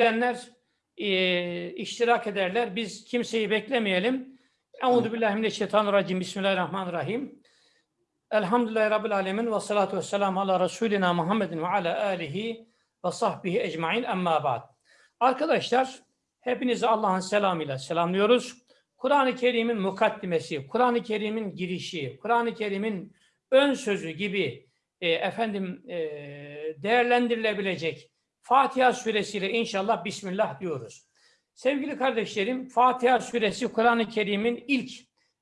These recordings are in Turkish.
edenler e, iştirak ederler. Biz kimseyi beklemeyelim. Euzu billahi mineşşeytanirracim. Bismillahirrahmanirrahim. Elhamdülillahi Rabbil alemin ve salatu ve selamu ala Resulina Muhammedin ve ala alihi ve sahbihi ecmain emma ba'd. Arkadaşlar hepinizi Allah'ın selamıyla selamlıyoruz. Kur'an-ı Kerim'in mukaddimesi, Kur'an-ı Kerim'in girişi, Kur'an-ı Kerim'in ön sözü gibi e, efendim e, değerlendirilebilecek Fatiha suresiyle inşallah Bismillah diyoruz. Sevgili kardeşlerim, Fatiha suresi Kur'an-ı Kerim'in ilk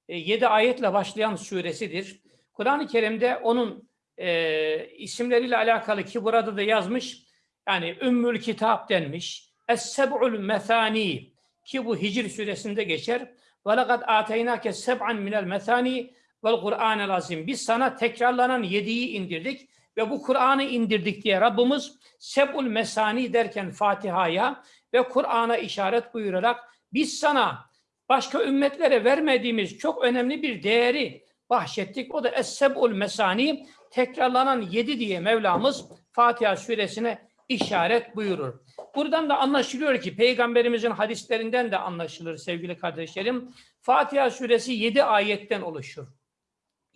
e, 7 ayetle başlayan suresidir. Kur'an-ı Kerim'de onun e, isimleriyle alakalı ki burada da yazmış, yani Ümmül Kitap denmiş, Es-Seb'ul Methani ki bu Hicr suresinde geçer. وَلَقَدْ آتَيْنَاكَ سَبْعًا مِنَ الْمَثَانِي وَالْقُرْآنَ الْعَظِيمِ Biz sana tekrarlanan yediği indirdik ve bu Kur'an'ı indirdik diye Rabbimiz Seb'ul Mesani derken Fatiha'ya ve Kur'an'a işaret buyurarak biz sana başka ümmetlere vermediğimiz çok önemli bir değeri bahşettik. O da Es-Seb'ul Mesani tekrarlanan yedi diye Mevlamız Fatiha suresine işaret buyurur. Buradan da anlaşılıyor ki Peygamberimizin hadislerinden de anlaşılır sevgili kardeşlerim. Fatiha suresi yedi ayetten oluşur.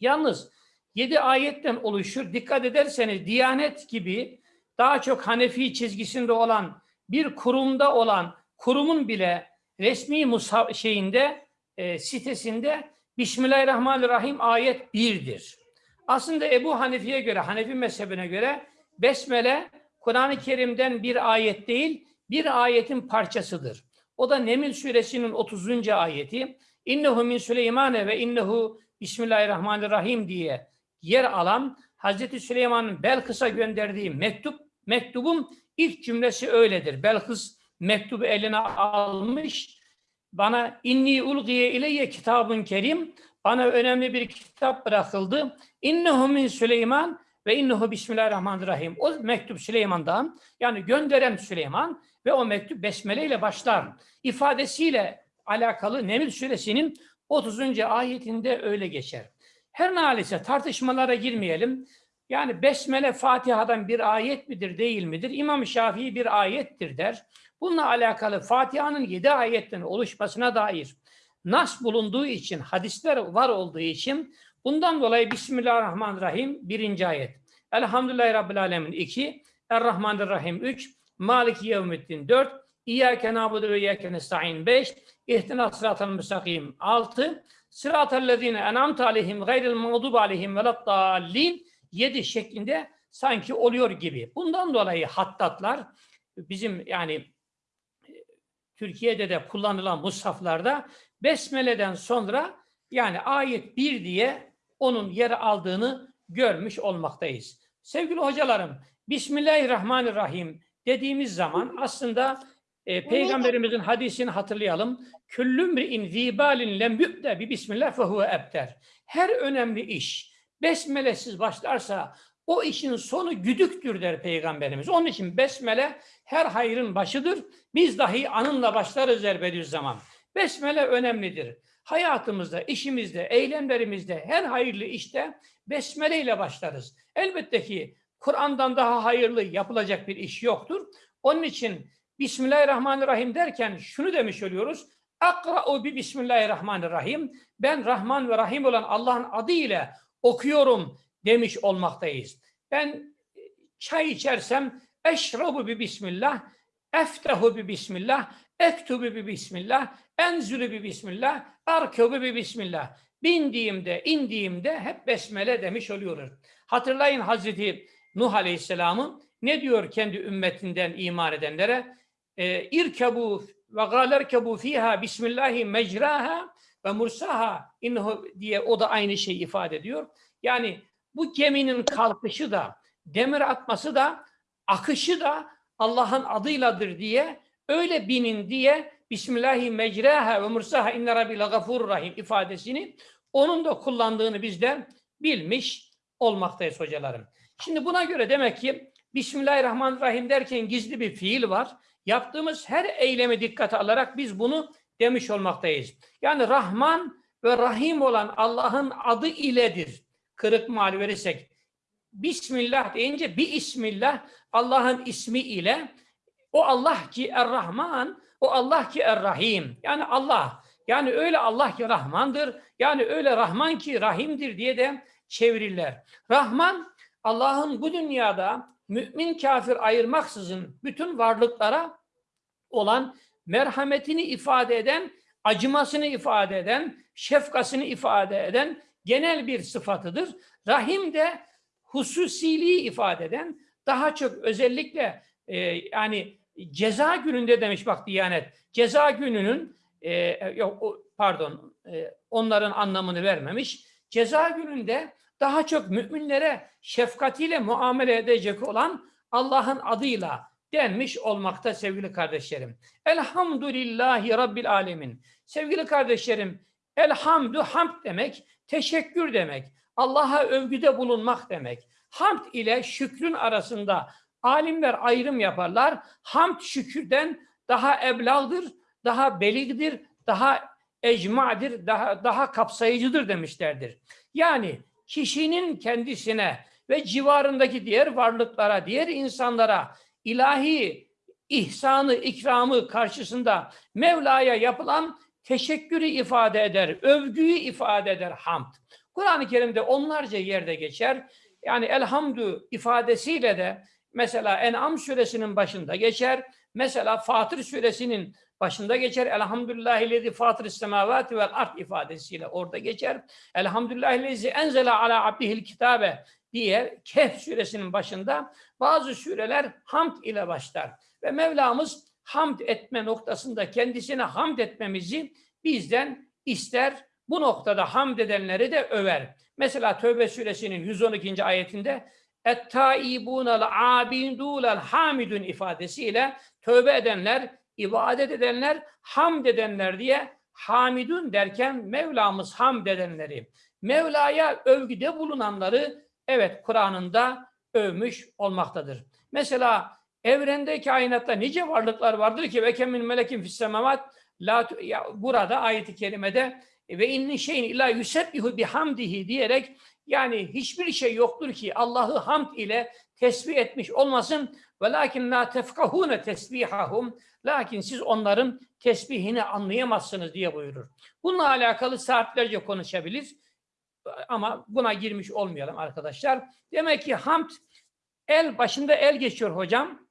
Yalnız yedi ayetten oluşur. Dikkat ederseniz Diyanet gibi daha çok Hanefi çizgisinde olan bir kurumda olan kurumun bile resmi musa şeyinde e, sitesinde Bismillahirrahmanirrahim ayet birdir. Aslında Ebu Hanifi'ye göre, Hanefi mezhebine göre Besmele Kur'an-ı Kerim'den bir ayet değil, bir ayetin parçasıdır. O da Neml suresinin 30. ayeti. İnnehu min Süleymane ve innehu Bismillahirrahmanirrahim diye yer alan Hazreti Süleyman'ın Belkıs'a gönderdiği mektup, mektubun ilk cümlesi öyledir. Belkıs mektubu eline almış, bana inni ulgiye ileyye kitabın kerim, bana önemli bir kitap bırakıldı. İnnehu min Süleyman ve innehu bismillahirrahmanirrahim. O mektup Süleyman'dan yani gönderen Süleyman ve o mektup besmele ile başlar. ifadesiyle alakalı Neml suresinin 30. ayetinde öyle geçer. Her nalise tartışmalara girmeyelim. Yani Besmele Fatiha'dan bir ayet midir değil midir? İmam Şafii bir ayettir der. Bununla alakalı Fatiha'nın yedi ayetten oluşmasına dair nas bulunduğu için, hadisler var olduğu için bundan dolayı Bismillahirrahmanirrahim birinci ayet. Elhamdülillahi Rabbil Alemin iki, Errahmanirrahim üç, Maliki Yevmiddin dört, İyyâke nâbudu ve iyyâke nesta'in beş, İhtina sıratal müstakim altı, Sıratellezine en'amte aleyhim gayril mağdub aleyhim veleddallin yedi şeklinde sanki oluyor gibi. Bundan dolayı hattatlar bizim yani Türkiye'de de kullanılan mushaflarda Besmele'den sonra yani ayet 1 diye onun yer aldığını görmüş olmaktayız. Sevgili hocalarım, Bismillahirrahmanirrahim dediğimiz zaman aslında e, Peygamberimizin hadisini hatırlayalım. Küllümri'in zibalin lem yübde bi bismillah fehuve ebter. Her önemli iş besmelesiz başlarsa o işin sonu güdüktür der Peygamberimiz. Onun için besmele her hayrın başıdır. Biz dahi anınla başlarız der zaman. Besmele önemlidir. Hayatımızda, işimizde, eylemlerimizde, her hayırlı işte besmele ile başlarız. Elbette ki Kur'an'dan daha hayırlı yapılacak bir iş yoktur. Onun için Bismillahirrahmanirrahim derken şunu demiş oluyoruz. Akra'u bi Bismillahirrahmanirrahim. Ben Rahman ve Rahim olan Allah'ın adı ile okuyorum demiş olmaktayız. Ben çay içersem eşrabu bi Bismillah, eftehu bi Bismillah, ektubu bi Bismillah, enzülü bi Bismillah, arkebu bi Bismillah. Bindiğimde, indiğimde hep besmele demiş oluyoruz. Hatırlayın Hazreti Nuh Aleyhisselam'ın ne diyor kendi ümmetinden iman edenlere? E, irkebu ve galerkebu fiha bismillahi mecraha ve mursaha innehu diye o da aynı şeyi ifade ediyor. Yani bu geminin kalkışı da demir atması da akışı da Allah'ın adıyladır diye öyle binin diye Bismillahi mecraha ve mursaha inne rabbi gafurur rahim ifadesini onun da kullandığını bizden bilmiş olmaktayız hocalarım. Şimdi buna göre demek ki Bismillahirrahmanirrahim derken gizli bir fiil var. Yaptığımız her eylemi dikkate alarak biz bunu demiş olmaktayız. Yani Rahman ve Rahim olan Allah'ın adı iledir. Kırık mal verirsek. Bismillah deyince bir ismillah Allah'ın ismi ile O Allah ki Er-Rahman, o Allah ki Er-Rahim. Yani Allah. Yani öyle Allah ki Rahmandır. Yani öyle Rahman ki Rahim'dir diye de çevirirler. Rahman Allah'ın bu dünyada mümin kafir ayırmaksızın bütün varlıklara olan merhametini ifade eden, acımasını ifade eden, şefkasını ifade eden genel bir sıfatıdır. Rahim de hususiliği ifade eden, daha çok özellikle e, yani ceza gününde demiş bak Diyanet, ceza gününün e, yok pardon e, onların anlamını vermemiş. Ceza gününde daha çok müminlere şefkatiyle muamele edecek olan Allah'ın adıyla denmiş olmakta sevgili kardeşlerim. Elhamdülillahi Rabbil Alemin. Sevgili kardeşlerim, elhamdü hamd demek, teşekkür demek, Allah'a övgüde bulunmak demek. Hamd ile şükrün arasında alimler ayrım yaparlar. Hamd şükürden daha eblağdır, daha beligdir, daha ecmadir, daha, daha kapsayıcıdır demişlerdir. Yani kişinin kendisine ve civarındaki diğer varlıklara, diğer insanlara ilahi ihsanı, ikramı karşısında Mevla'ya yapılan teşekkürü ifade eder, övgüyü ifade eder hamd. Kur'an-ı Kerim'de onlarca yerde geçer. Yani elhamdü ifadesiyle de mesela En'am suresinin başında geçer. Mesela Fatır suresinin başında geçer. Elhamdülillahillezi fatırıs semavati vel ard ifadesiyle orada geçer. Elhamdülillahillezi enzele ala abdihil kitabe diye Kehf suresinin başında bazı sureler hamd ile başlar. Ve Mevlamız hamd etme noktasında kendisine hamd etmemizi bizden ister. Bu noktada hamd edenleri de över. Mesela Tövbe suresinin 112. ayetinde اَتَّائِبُونَ الْعَابِدُونَ hamidun ifadesiyle tövbe edenler, ibadet edenler, hamd edenler diye hamidun derken Mevlamız hamd edenleri, Mevla'ya övgüde bulunanları evet Kur'an'ında övmüş olmaktadır. Mesela evrende kainatta nice varlıklar vardır ki ve kemin melekin fis semavat la tu- ya burada ayeti kerimede ve inni şeyin illa yusebbihu bihamdihi diyerek yani hiçbir şey yoktur ki Allah'ı hamd ile tesbih etmiş olmasın. Velakin la tefkahune tesbihahum. Lakin siz onların tesbihini anlayamazsınız diye buyurur. Bununla alakalı saatlerce konuşabilir. Ama buna girmiş olmayalım arkadaşlar. Demek ki hamd el başında el geçiyor hocam.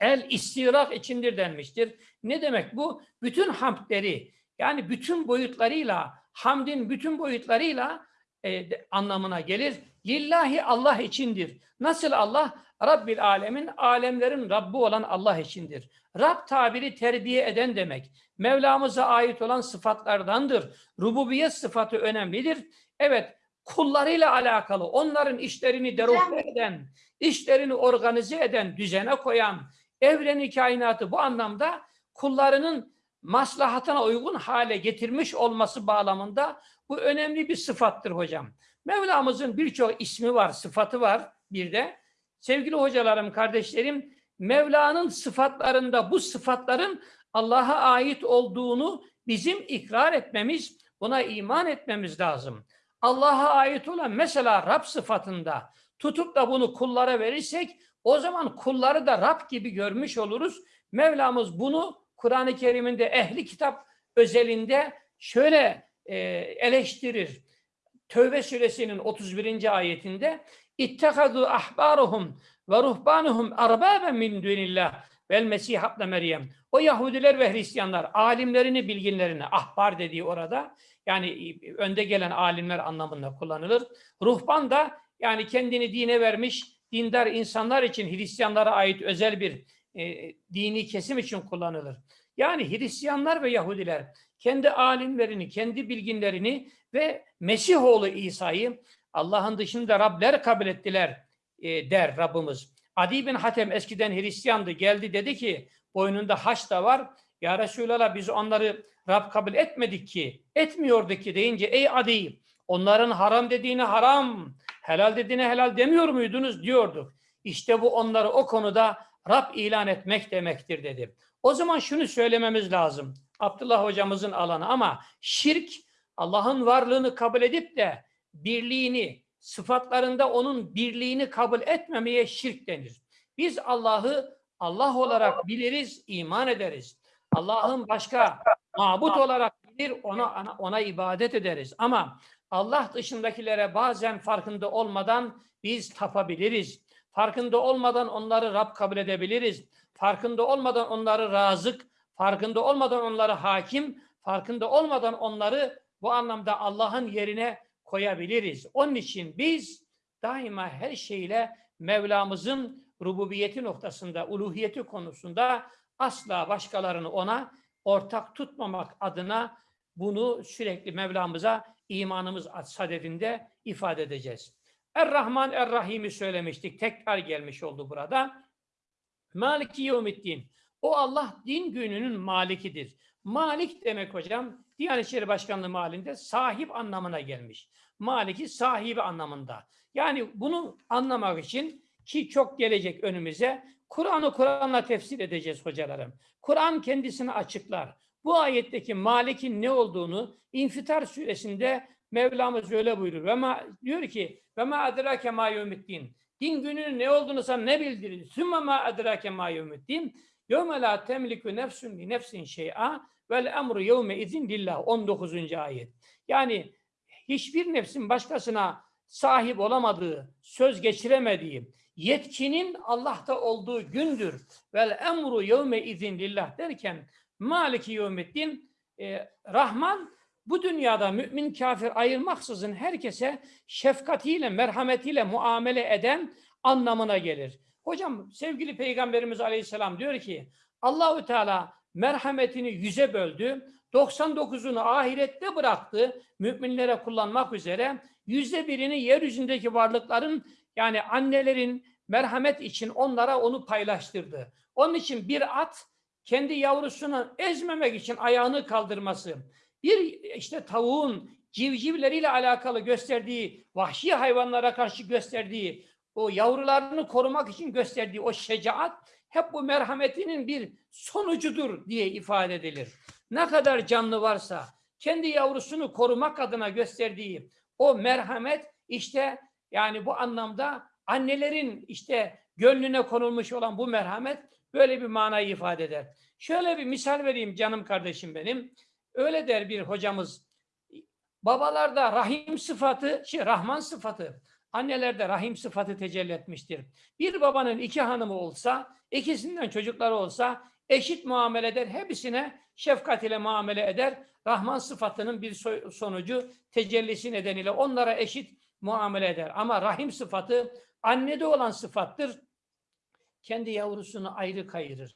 El istirak içindir denmiştir. Ne demek bu? Bütün hamdleri yani bütün boyutlarıyla hamdin bütün boyutlarıyla e, anlamına gelir. Lillahi Allah içindir. Nasıl Allah? Rabbil alemin, alemlerin Rabbi olan Allah içindir. Rab tabiri terbiye eden demek. Mevlamıza ait olan sıfatlardandır. Rububiyet sıfatı önemlidir. Evet, kullarıyla alakalı, onların işlerini deruhte eden, işlerini organize eden, düzene koyan, evreni, kainatı bu anlamda kullarının maslahatına uygun hale getirmiş olması bağlamında bu önemli bir sıfattır hocam. Mevlamızın birçok ismi var, sıfatı var bir de. Sevgili hocalarım, kardeşlerim, Mevla'nın sıfatlarında bu sıfatların Allah'a ait olduğunu bizim ikrar etmemiz, buna iman etmemiz lazım. Allah'a ait olan mesela Rab sıfatında tutup da bunu kullara verirsek o zaman kulları da Rab gibi görmüş oluruz. Mevlamız bunu Kur'an-ı Kerim'inde ehli kitap özelinde şöyle eleştirir. Tövbe suresinin 31. ayetinde İttekadu ahbaruhum ve ruhbanuhum arbaben min dunillah vel mesih Meryem. O Yahudiler ve Hristiyanlar alimlerini, bilginlerini ahbar dediği orada yani önde gelen alimler anlamında kullanılır. Ruhban da yani kendini dine vermiş dindar insanlar için Hristiyanlara ait özel bir e, dini kesim için kullanılır. Yani Hristiyanlar ve Yahudiler kendi alimlerini, kendi bilginlerini ve Mesihoğlu İsa'yı Allah'ın dışında Rabler kabul ettiler e, der Rabbimiz. Adi bin Hatem eskiden Hristiyandı geldi dedi ki boynunda haç da var. Ya Resulallah biz onları Rab kabul etmedik ki, etmiyordu ki deyince ey Adi onların haram dediğini haram, helal dediğini helal demiyor muydunuz diyorduk. İşte bu onları o konuda Rab ilan etmek demektir dedi. O zaman şunu söylememiz lazım. Abdullah hocamızın alanı ama şirk Allah'ın varlığını kabul edip de birliğini, sıfatlarında onun birliğini kabul etmemeye şirk denir. Biz Allah'ı Allah olarak biliriz, iman ederiz. Allah'ın başka mabut olarak bilir, ona ona ibadet ederiz. Ama Allah dışındakilere bazen farkında olmadan biz tapabiliriz. Farkında olmadan onları Rab kabul edebiliriz. Farkında olmadan onları razık, farkında olmadan onları hakim, farkında olmadan onları bu anlamda Allah'ın yerine koyabiliriz. Onun için biz daima her şeyle Mevlamızın rububiyeti noktasında, uluhiyeti konusunda asla başkalarını ona ortak tutmamak adına bunu sürekli Mevlamıza imanımız sadedinde ifade edeceğiz. Er-Rahman Er-Rahim'i söylemiştik. Tekrar gelmiş oldu burada. Maliki yevmiddin. O Allah din gününün malikidir. Malik demek hocam Diyanet İşleri Başkanlığı malinde sahip anlamına gelmiş. Maliki sahibi anlamında. Yani bunu anlamak için ki çok gelecek önümüze Kur'an'ı Kur'an'la tefsir edeceğiz hocalarım. Kur'an kendisini açıklar. Bu ayetteki Malik'in ne olduğunu İnfitar suresinde Mevlamız öyle buyurur. Ve ma, diyor ki ve ma adrake ma yevmiddin. Din gününün ne olduğunu sana ne bildirir? Sümme ma adrake ma yevmiddin. Temliku nefsun li nefsin şey'a vel emru yevme izin lillah. 19. ayet. Yani hiçbir nefsin başkasına sahip olamadığı, söz geçiremediği, yetkinin Allah'ta olduğu gündür. Vel emru yevme izin lillah derken Maliki yevmiddin e, Rahman bu dünyada mümin kafir ayırmaksızın herkese şefkatiyle, merhametiyle muamele eden anlamına gelir. Hocam sevgili Peygamberimiz Aleyhisselam diyor ki Allahü Teala merhametini yüze böldü. 99'unu ahirette bıraktı müminlere kullanmak üzere. Yüzde birini yeryüzündeki varlıkların yani annelerin merhamet için onlara onu paylaştırdı. Onun için bir at kendi yavrusunu ezmemek için ayağını kaldırması, bir işte tavuğun civcivleriyle alakalı gösterdiği, vahşi hayvanlara karşı gösterdiği, o yavrularını korumak için gösterdiği o şecaat hep bu merhametinin bir sonucudur diye ifade edilir. Ne kadar canlı varsa kendi yavrusunu korumak adına gösterdiği o merhamet işte yani bu anlamda annelerin işte gönlüne konulmuş olan bu merhamet böyle bir manayı ifade eder. Şöyle bir misal vereyim canım kardeşim benim. Öyle der bir hocamız. Babalarda rahim sıfatı, şey Rahman sıfatı, annelerde rahim sıfatı tecelli etmiştir. Bir babanın iki hanımı olsa, ikisinden çocukları olsa eşit muamele eder, hepsine şefkat ile muamele eder. Rahman sıfatının bir sonucu tecellisi nedeniyle onlara eşit muamele eder. Ama rahim sıfatı annede olan sıfattır. Kendi yavrusunu ayrı kayırır.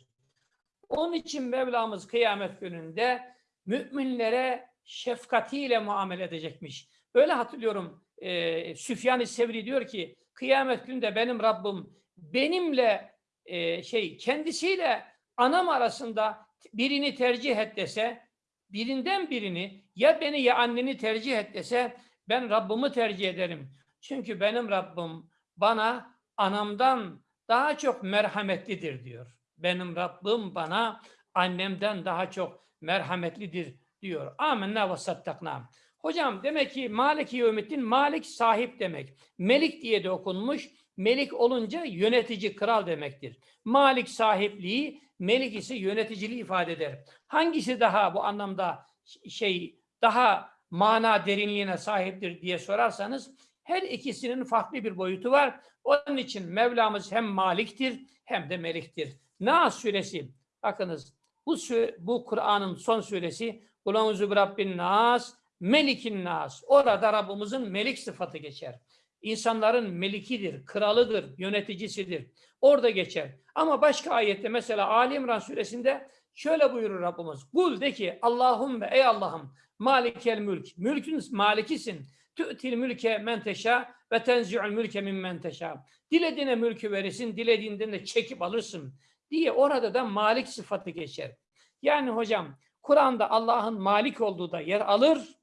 Onun için Mevlamız kıyamet gününde müminlere şefkatiyle muamele edecekmiş. Öyle hatırlıyorum e, Süfyan-ı Sevri diyor ki kıyamet gününde benim Rabbim benimle e, şey kendisiyle anam arasında birini tercih et dese birinden birini ya beni ya anneni tercih et dese ben Rabbimi tercih ederim. Çünkü benim Rabbim bana anamdan daha çok merhametlidir diyor. Benim Rabbim bana annemden daha çok merhametlidir diyor. Amenna ve sattakna. Hocam demek ki Maliki Yevmiddin Malik sahip demek. Melik diye de okunmuş. Melik olunca yönetici, kral demektir. Malik sahipliği, melik ise yöneticiliği ifade eder. Hangisi daha bu anlamda şey daha mana derinliğine sahiptir diye sorarsanız her ikisinin farklı bir boyutu var. Onun için Mevlamız hem maliktir hem de meliktir. Nas suresi bakınız bu bu Kur'an'ın son suresi bir Rabbin Nas Melikin Nas. Orada Rabbimizin melik sıfatı geçer. İnsanların melikidir, kralıdır, yöneticisidir. Orada geçer. Ama başka ayette mesela Ali İmran suresinde şöyle buyurur Rabbimiz. Kul de ki Allahümme ey Allah'ım malikel mülk. Mülkün malikisin. Tü'til mülke men teşa ve tenzi'ul mülke min men teşa. Dilediğine mülkü verirsin, dilediğinden de çekip alırsın diye orada da malik sıfatı geçer. Yani hocam Kur'an'da Allah'ın malik olduğu da yer alır,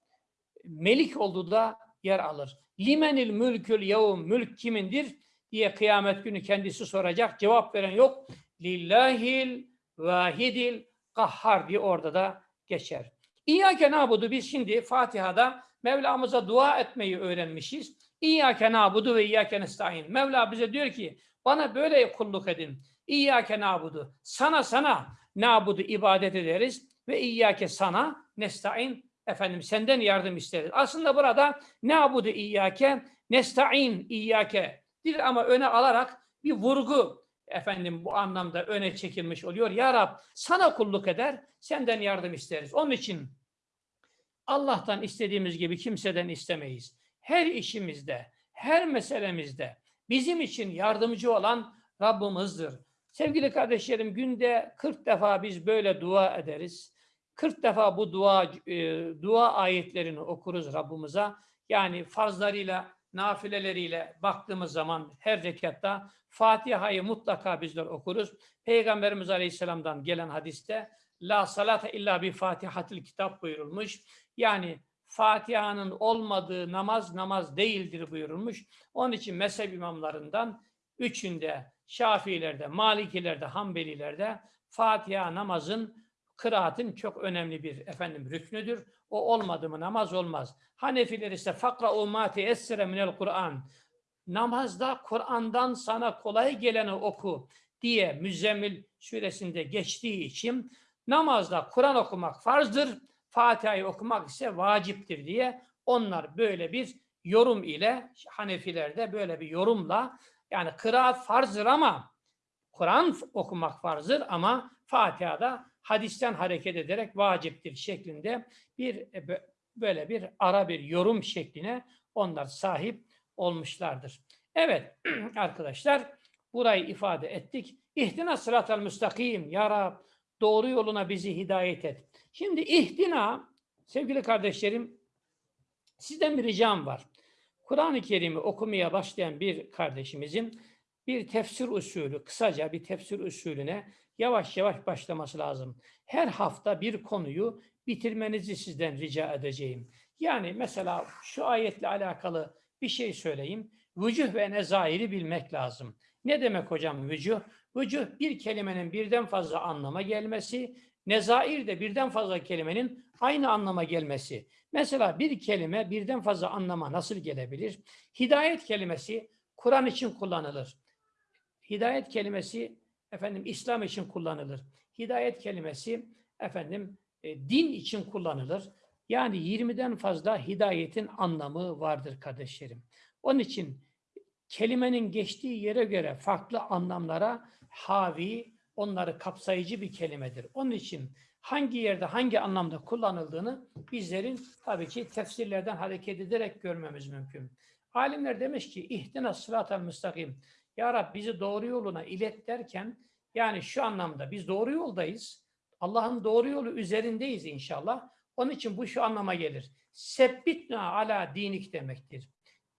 melik olduğu da yer alır. Limenil mülkül yevm mülk kimindir diye kıyamet günü kendisi soracak. Cevap veren yok. Lillahil vahidil kahhar diye orada da geçer. İyyâke nabudu biz şimdi Fatiha'da Mevlamıza dua etmeyi öğrenmişiz. İyyâke nabudu ve iyyâke nestaîn. Mevla bize diyor ki bana böyle kulluk edin. İyyâke nabudu. Sana sana nabudu ibadet ederiz ve iyyâke sana nesta'in efendim senden yardım isteriz. Aslında burada nabudu iyyâke nesta'in iyyâke dir ama öne alarak bir vurgu efendim bu anlamda öne çekilmiş oluyor. Ya Rab sana kulluk eder, senden yardım isteriz. Onun için Allah'tan istediğimiz gibi kimseden istemeyiz. Her işimizde, her meselemizde bizim için yardımcı olan Rabbimizdir. Sevgili kardeşlerim günde 40 defa biz böyle dua ederiz. 40 defa bu dua e, dua ayetlerini okuruz Rabbimize. Yani farzlarıyla, nafileleriyle baktığımız zaman her rekatta Fatiha'yı mutlaka bizler okuruz. Peygamberimiz Aleyhisselam'dan gelen hadiste La salate illa bi fatihatil kitap buyurulmuş. Yani Fatiha'nın olmadığı namaz namaz değildir buyurulmuş. Onun için mezhep imamlarından üçünde Şafiilerde, Malikilerde, Hanbelilerde Fatiha namazın kıraatin çok önemli bir efendim rüknüdür. O olmadı mı namaz olmaz. Hanefiler ise fakra umati essere minel Kur'an. Namazda Kur'an'dan sana kolay geleni oku diye Müzzemmil suresinde geçtiği için namazda Kur'an okumak farzdır. Fatiha'yı okumak ise vaciptir diye onlar böyle bir yorum ile Hanefilerde böyle bir yorumla yani kıraat farzdır ama Kur'an okumak farzdır ama Fatiha'da hadisten hareket ederek vaciptir şeklinde bir e, böyle bir ara bir yorum şekline onlar sahip olmuşlardır. Evet arkadaşlar burayı ifade ettik. İhtina sıratel müstakim ya Rab doğru yoluna bizi hidayet et. Şimdi ihtina sevgili kardeşlerim sizden bir ricam var. Kur'an-ı Kerim'i okumaya başlayan bir kardeşimizin bir tefsir usulü, kısaca bir tefsir usulüne yavaş yavaş başlaması lazım. Her hafta bir konuyu bitirmenizi sizden rica edeceğim. Yani mesela şu ayetle alakalı bir şey söyleyeyim. Vücuh ve nezairi bilmek lazım. Ne demek hocam vücuh? Vücuh bir kelimenin birden fazla anlama gelmesi, nezair de birden fazla kelimenin aynı anlama gelmesi. Mesela bir kelime birden fazla anlama nasıl gelebilir? Hidayet kelimesi Kur'an için kullanılır. Hidayet kelimesi efendim İslam için kullanılır. Hidayet kelimesi efendim e, din için kullanılır. Yani 20'den fazla hidayetin anlamı vardır kardeşlerim. Onun için kelimenin geçtiği yere göre farklı anlamlara havi, onları kapsayıcı bir kelimedir. Onun için hangi yerde hangi anlamda kullanıldığını bizlerin tabii ki tefsirlerden hareket ederek görmemiz mümkün. Alimler demiş ki ihtina sıratel müstakim. Ya Rab bizi doğru yoluna ilet derken yani şu anlamda biz doğru yoldayız. Allah'ın doğru yolu üzerindeyiz inşallah. Onun için bu şu anlama gelir. Sebbitna ala dinik demektir.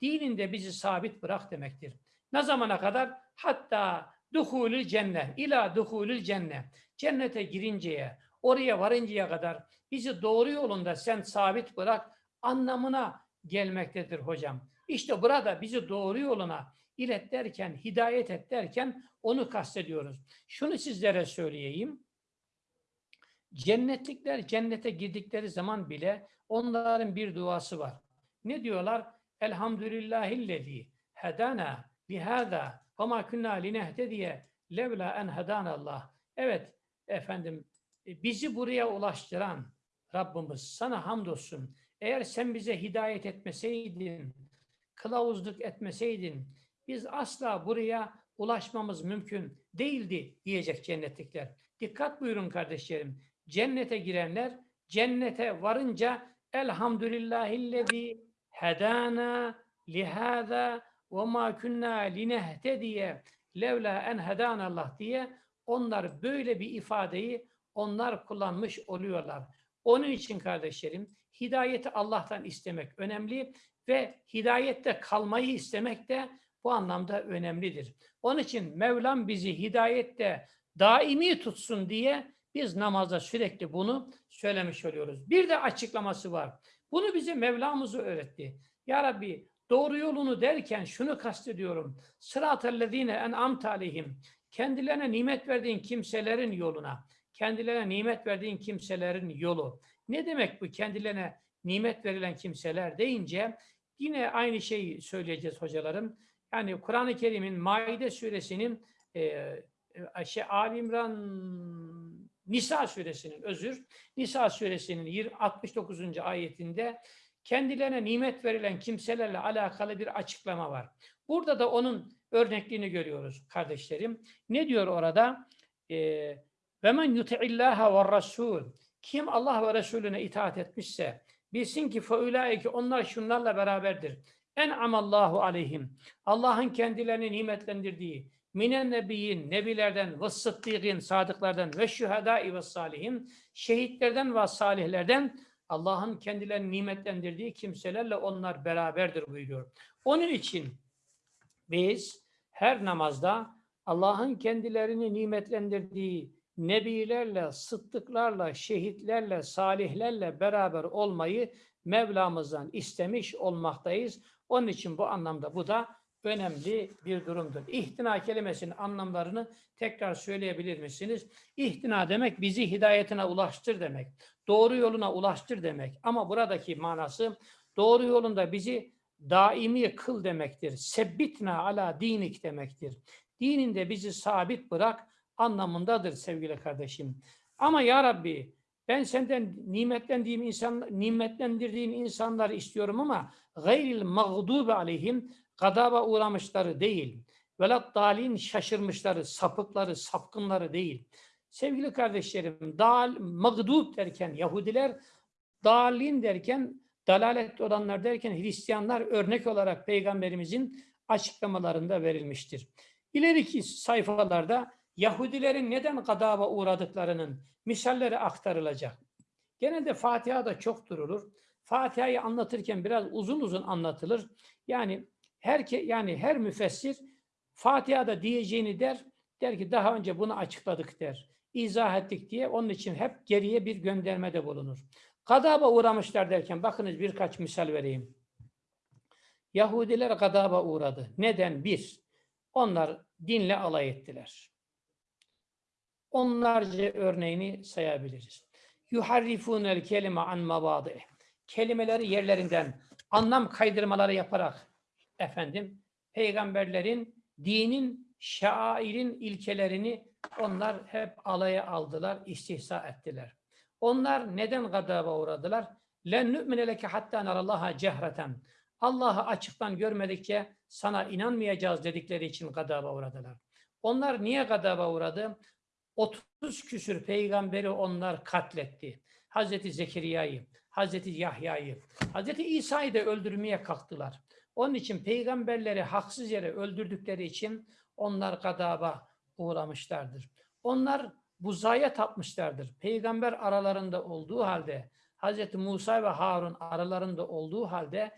Dininde bizi sabit bırak demektir. Ne zamana kadar? Hatta duhulül cennet. ila duhulül cennet. Cennete girinceye, oraya varıncaya kadar bizi doğru yolunda sen sabit bırak anlamına gelmektedir hocam. İşte burada bizi doğru yoluna ilet derken, hidayet et derken onu kastediyoruz. Şunu sizlere söyleyeyim. Cennetlikler cennete girdikleri zaman bile onların bir duası var. Ne diyorlar? Elhamdülillahillezî hedana lihâzâ ve mâ künnâ linehtediye levlâ en Allah. Evet efendim e, bizi buraya ulaştıran Rabbimiz sana hamdolsun. Eğer sen bize hidayet etmeseydin, kılavuzluk etmeseydin, biz asla buraya ulaşmamız mümkün değildi diyecek cennetlikler. Dikkat buyurun kardeşlerim. Cennete girenler cennete varınca elhamdülillahillezî hedana lihâzâ ve mâ künnâ linehtediye levlâ en Allah diye onlar böyle bir ifadeyi onlar kullanmış oluyorlar. Onun için kardeşlerim hidayeti Allah'tan istemek önemli ve hidayette kalmayı istemek de bu anlamda önemlidir. Onun için Mevlam bizi hidayette daimi tutsun diye biz namazda sürekli bunu söylemiş oluyoruz. Bir de açıklaması var. Bunu bize Mevlamızı öğretti. Ya Rabbi doğru yolunu derken şunu kastediyorum. Sıratellezine en'amte aleyhim. Kendilerine nimet verdiğin kimselerin yoluna. Kendilerine nimet verdiğin kimselerin yolu. Ne demek bu kendilerine nimet verilen kimseler deyince yine aynı şeyi söyleyeceğiz hocalarım. Yani Kur'an-ı Kerim'in Maide suresinin e, e, şey Ali İmran Nisa suresinin özür Nisa suresinin 20 69. ayetinde kendilerine nimet verilen kimselerle alakalı bir açıklama var. Burada da onun örnekliğini görüyoruz kardeşlerim. Ne diyor orada? Ee, ve men yuti'illaha ve rasul kim Allah ve Resulüne itaat etmişse bilsin ki feulaike onlar şunlarla beraberdir. En amallahu aleyhim. Allah'ın kendilerini nimetlendirdiği minen nebiyyin, nebilerden ve sıddıkın, sadıklardan ve şühedai ve salihin, şehitlerden ve salihlerden Allah'ın kendilerini nimetlendirdiği kimselerle onlar beraberdir buyuruyor. Onun için biz her namazda Allah'ın kendilerini nimetlendirdiği nebilerle, sıddıklarla, şehitlerle, salihlerle beraber olmayı Mevlamızdan istemiş olmaktayız. Onun için bu anlamda bu da önemli bir durumdur. İhtina kelimesinin anlamlarını tekrar söyleyebilir misiniz? İhtina demek bizi hidayetine ulaştır demek. Doğru yoluna ulaştır demek. Ama buradaki manası doğru yolunda bizi daimi kıl demektir. Sebbitna ala dinik demektir. Dininde bizi sabit bırak anlamındadır sevgili kardeşim. Ama ya Rabbi ben senden nimetlendiğim insan, nimetlendirdiğin insanları istiyorum ama gayril mağdubi aleyhim gadaba uğramışları değil. Velat dalin şaşırmışları, sapıkları, sapkınları değil. Sevgili kardeşlerim, dal, mağdub derken Yahudiler, dalin derken, dalalet olanlar derken Hristiyanlar örnek olarak Peygamberimizin açıklamalarında verilmiştir. İleriki sayfalarda Yahudilerin neden gadaba uğradıklarının misalleri aktarılacak. Genelde Fatiha'da çok durulur. Fatiha'yı anlatırken biraz uzun uzun anlatılır. Yani her yani her müfessir Fatiha'da diyeceğini der, der ki daha önce bunu açıkladık der. İzah ettik diye onun için hep geriye bir göndermede bulunur. Gadaba uğramışlar derken bakınız birkaç misal vereyim. Yahudiler gadaba uğradı. Neden? Bir, onlar dinle alay ettiler. Onlarca örneğini sayabiliriz. Yuharrifunel kelime an mabadi. Kelimeleri yerlerinden anlam kaydırmaları yaparak efendim peygamberlerin dinin şairin ilkelerini onlar hep alaya aldılar, istihza ettiler. Onlar neden gadaba uğradılar? Len nü'mine leke hatta narallaha cehreten. Allah'ı açıktan görmedikçe sana inanmayacağız dedikleri için gadaba uğradılar. Onlar niye gadaba uğradı? 30 küsür peygamberi onlar katletti. Hazreti Zekeriya'yı, Hazreti Yahya'yı, Hazreti İsa'yı da öldürmeye kalktılar. Onun için peygamberleri haksız yere öldürdükleri için onlar gadaba uğramışlardır. Onlar buzaya tapmışlardır. Peygamber aralarında olduğu halde, Hazreti Musa ve Harun aralarında olduğu halde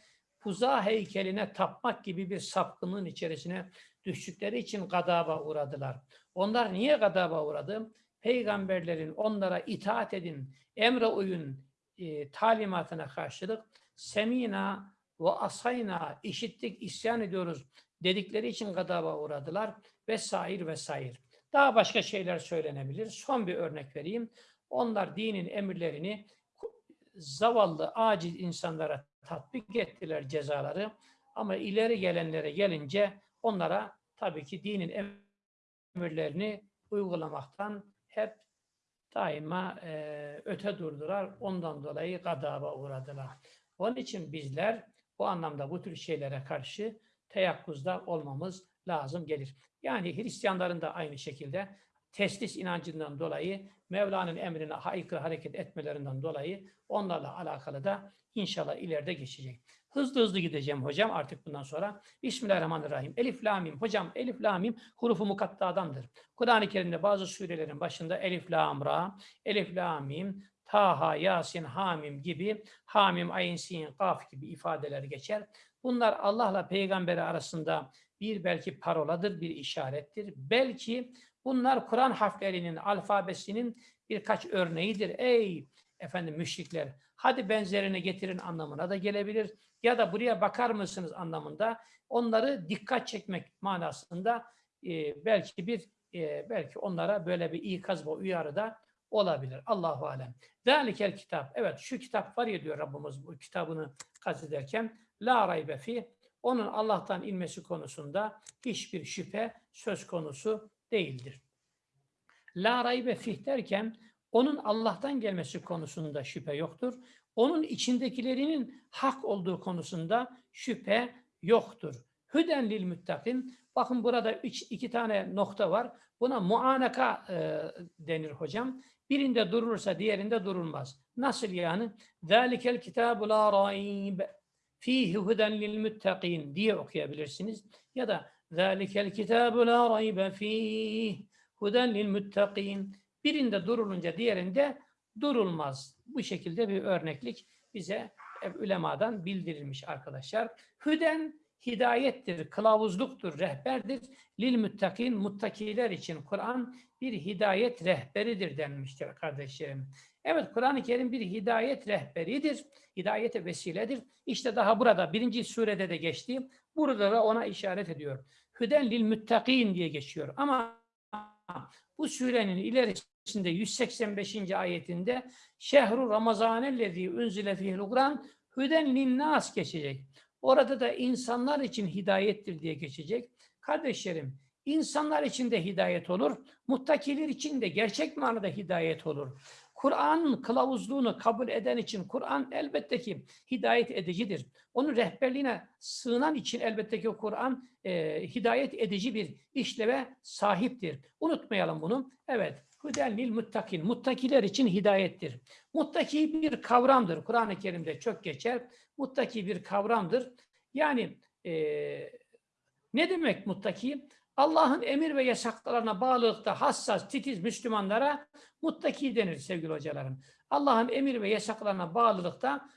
buza heykeline tapmak gibi bir sapkınlığın içerisine düştükleri için gadaba uğradılar. Onlar niye gadaba uğradı? Peygamberlerin onlara itaat edin, emre uyun e, talimatına karşılık semina ve asayna işittik, isyan ediyoruz dedikleri için gadaba uğradılar vesaire vesaire. Daha başka şeyler söylenebilir. Son bir örnek vereyim. Onlar dinin emirlerini zavallı, aciz insanlara tatbik ettiler cezaları. Ama ileri gelenlere gelince onlara tabii ki dinin emirlerini uygulamaktan hep daima e, öte durdular. Ondan dolayı gadaba uğradılar. Onun için bizler bu anlamda bu tür şeylere karşı teyakkuzda olmamız lazım gelir. Yani Hristiyanların da aynı şekilde teslis inancından dolayı Mevla'nın emrine aykırı hareket etmelerinden dolayı onlarla alakalı da inşallah ileride geçecek. Hızlı hızlı gideceğim hocam artık bundan sonra. Bismillahirrahmanirrahim. Elif lamim. Hocam elif lamim hurufu mukattadandır. Kur'an-ı Kerim'de bazı surelerin başında elif lam ra, elif lamim, Taha, Yasin, Hamim gibi, Hamim, Ayn, Sin, Kaf gibi ifadeler geçer. Bunlar Allah'la peygamberi arasında bir belki paroladır, bir işarettir. Belki bunlar Kur'an harflerinin, alfabesinin birkaç örneğidir. Ey efendim müşrikler, hadi benzerini getirin anlamına da gelebilir. Ya da buraya bakar mısınız anlamında onları dikkat çekmek manasında e, belki bir e, belki onlara böyle bir ikaz ve uyarı da olabilir. Allahu alem. Zalikel kitap. Evet şu kitap var ya diyor Rabbimiz bu kitabını kastederken la raybe fi onun Allah'tan inmesi konusunda hiçbir şüphe söz konusu değildir. La raybe fih derken onun Allah'tan gelmesi konusunda şüphe yoktur onun içindekilerinin hak olduğu konusunda şüphe yoktur. Hüden lil müttakin. Bakın burada üç, iki tane nokta var. Buna muanaka e, denir hocam. Birinde durursa diğerinde durulmaz. Nasıl yani? Zalikel kitabu la raib fihi huden lil muttakin diye okuyabilirsiniz. Ya da zalikel kitabu la raibe fihi huden lil muttakin. Birinde durulunca diğerinde durulmaz. Bu şekilde bir örneklik bize ulemadan bildirilmiş arkadaşlar. Hüden hidayettir, kılavuzluktur, rehberdir. Lil muttakin, muttakiler için Kur'an bir hidayet rehberidir denmiştir kardeşlerim. Evet Kur'an-ı Kerim bir hidayet rehberidir, hidayete vesiledir. İşte daha burada birinci surede de geçti. Burada da ona işaret ediyor. Hüden lil muttakin diye geçiyor. Ama bu surenin ilerisinde 185. ayetinde şehru ramazanellezî unzile fihil Kur'an hüden linnas geçecek. Orada da insanlar için hidayettir diye geçecek. Kardeşlerim, insanlar için de hidayet olur, muttakiler için de gerçek manada hidayet olur. Kur'an'ın kılavuzluğunu kabul eden için Kur'an elbette ki hidayet edicidir. Onun rehberliğine sığınan için elbette ki Kur'an e, hidayet edici bir işleve sahiptir. Unutmayalım bunu. Evet, Hüden lil muttakin. Muttakiler için hidayettir. Muttaki bir kavramdır. Kur'an-ı Kerim'de çok geçer. Muttaki bir kavramdır. Yani e, ne demek muttaki? Allah'ın emir ve yasaklarına bağlılıkta hassas, titiz Müslümanlara muttaki denir sevgili hocalarım. Allah'ın emir ve yasaklarına bağlılıkta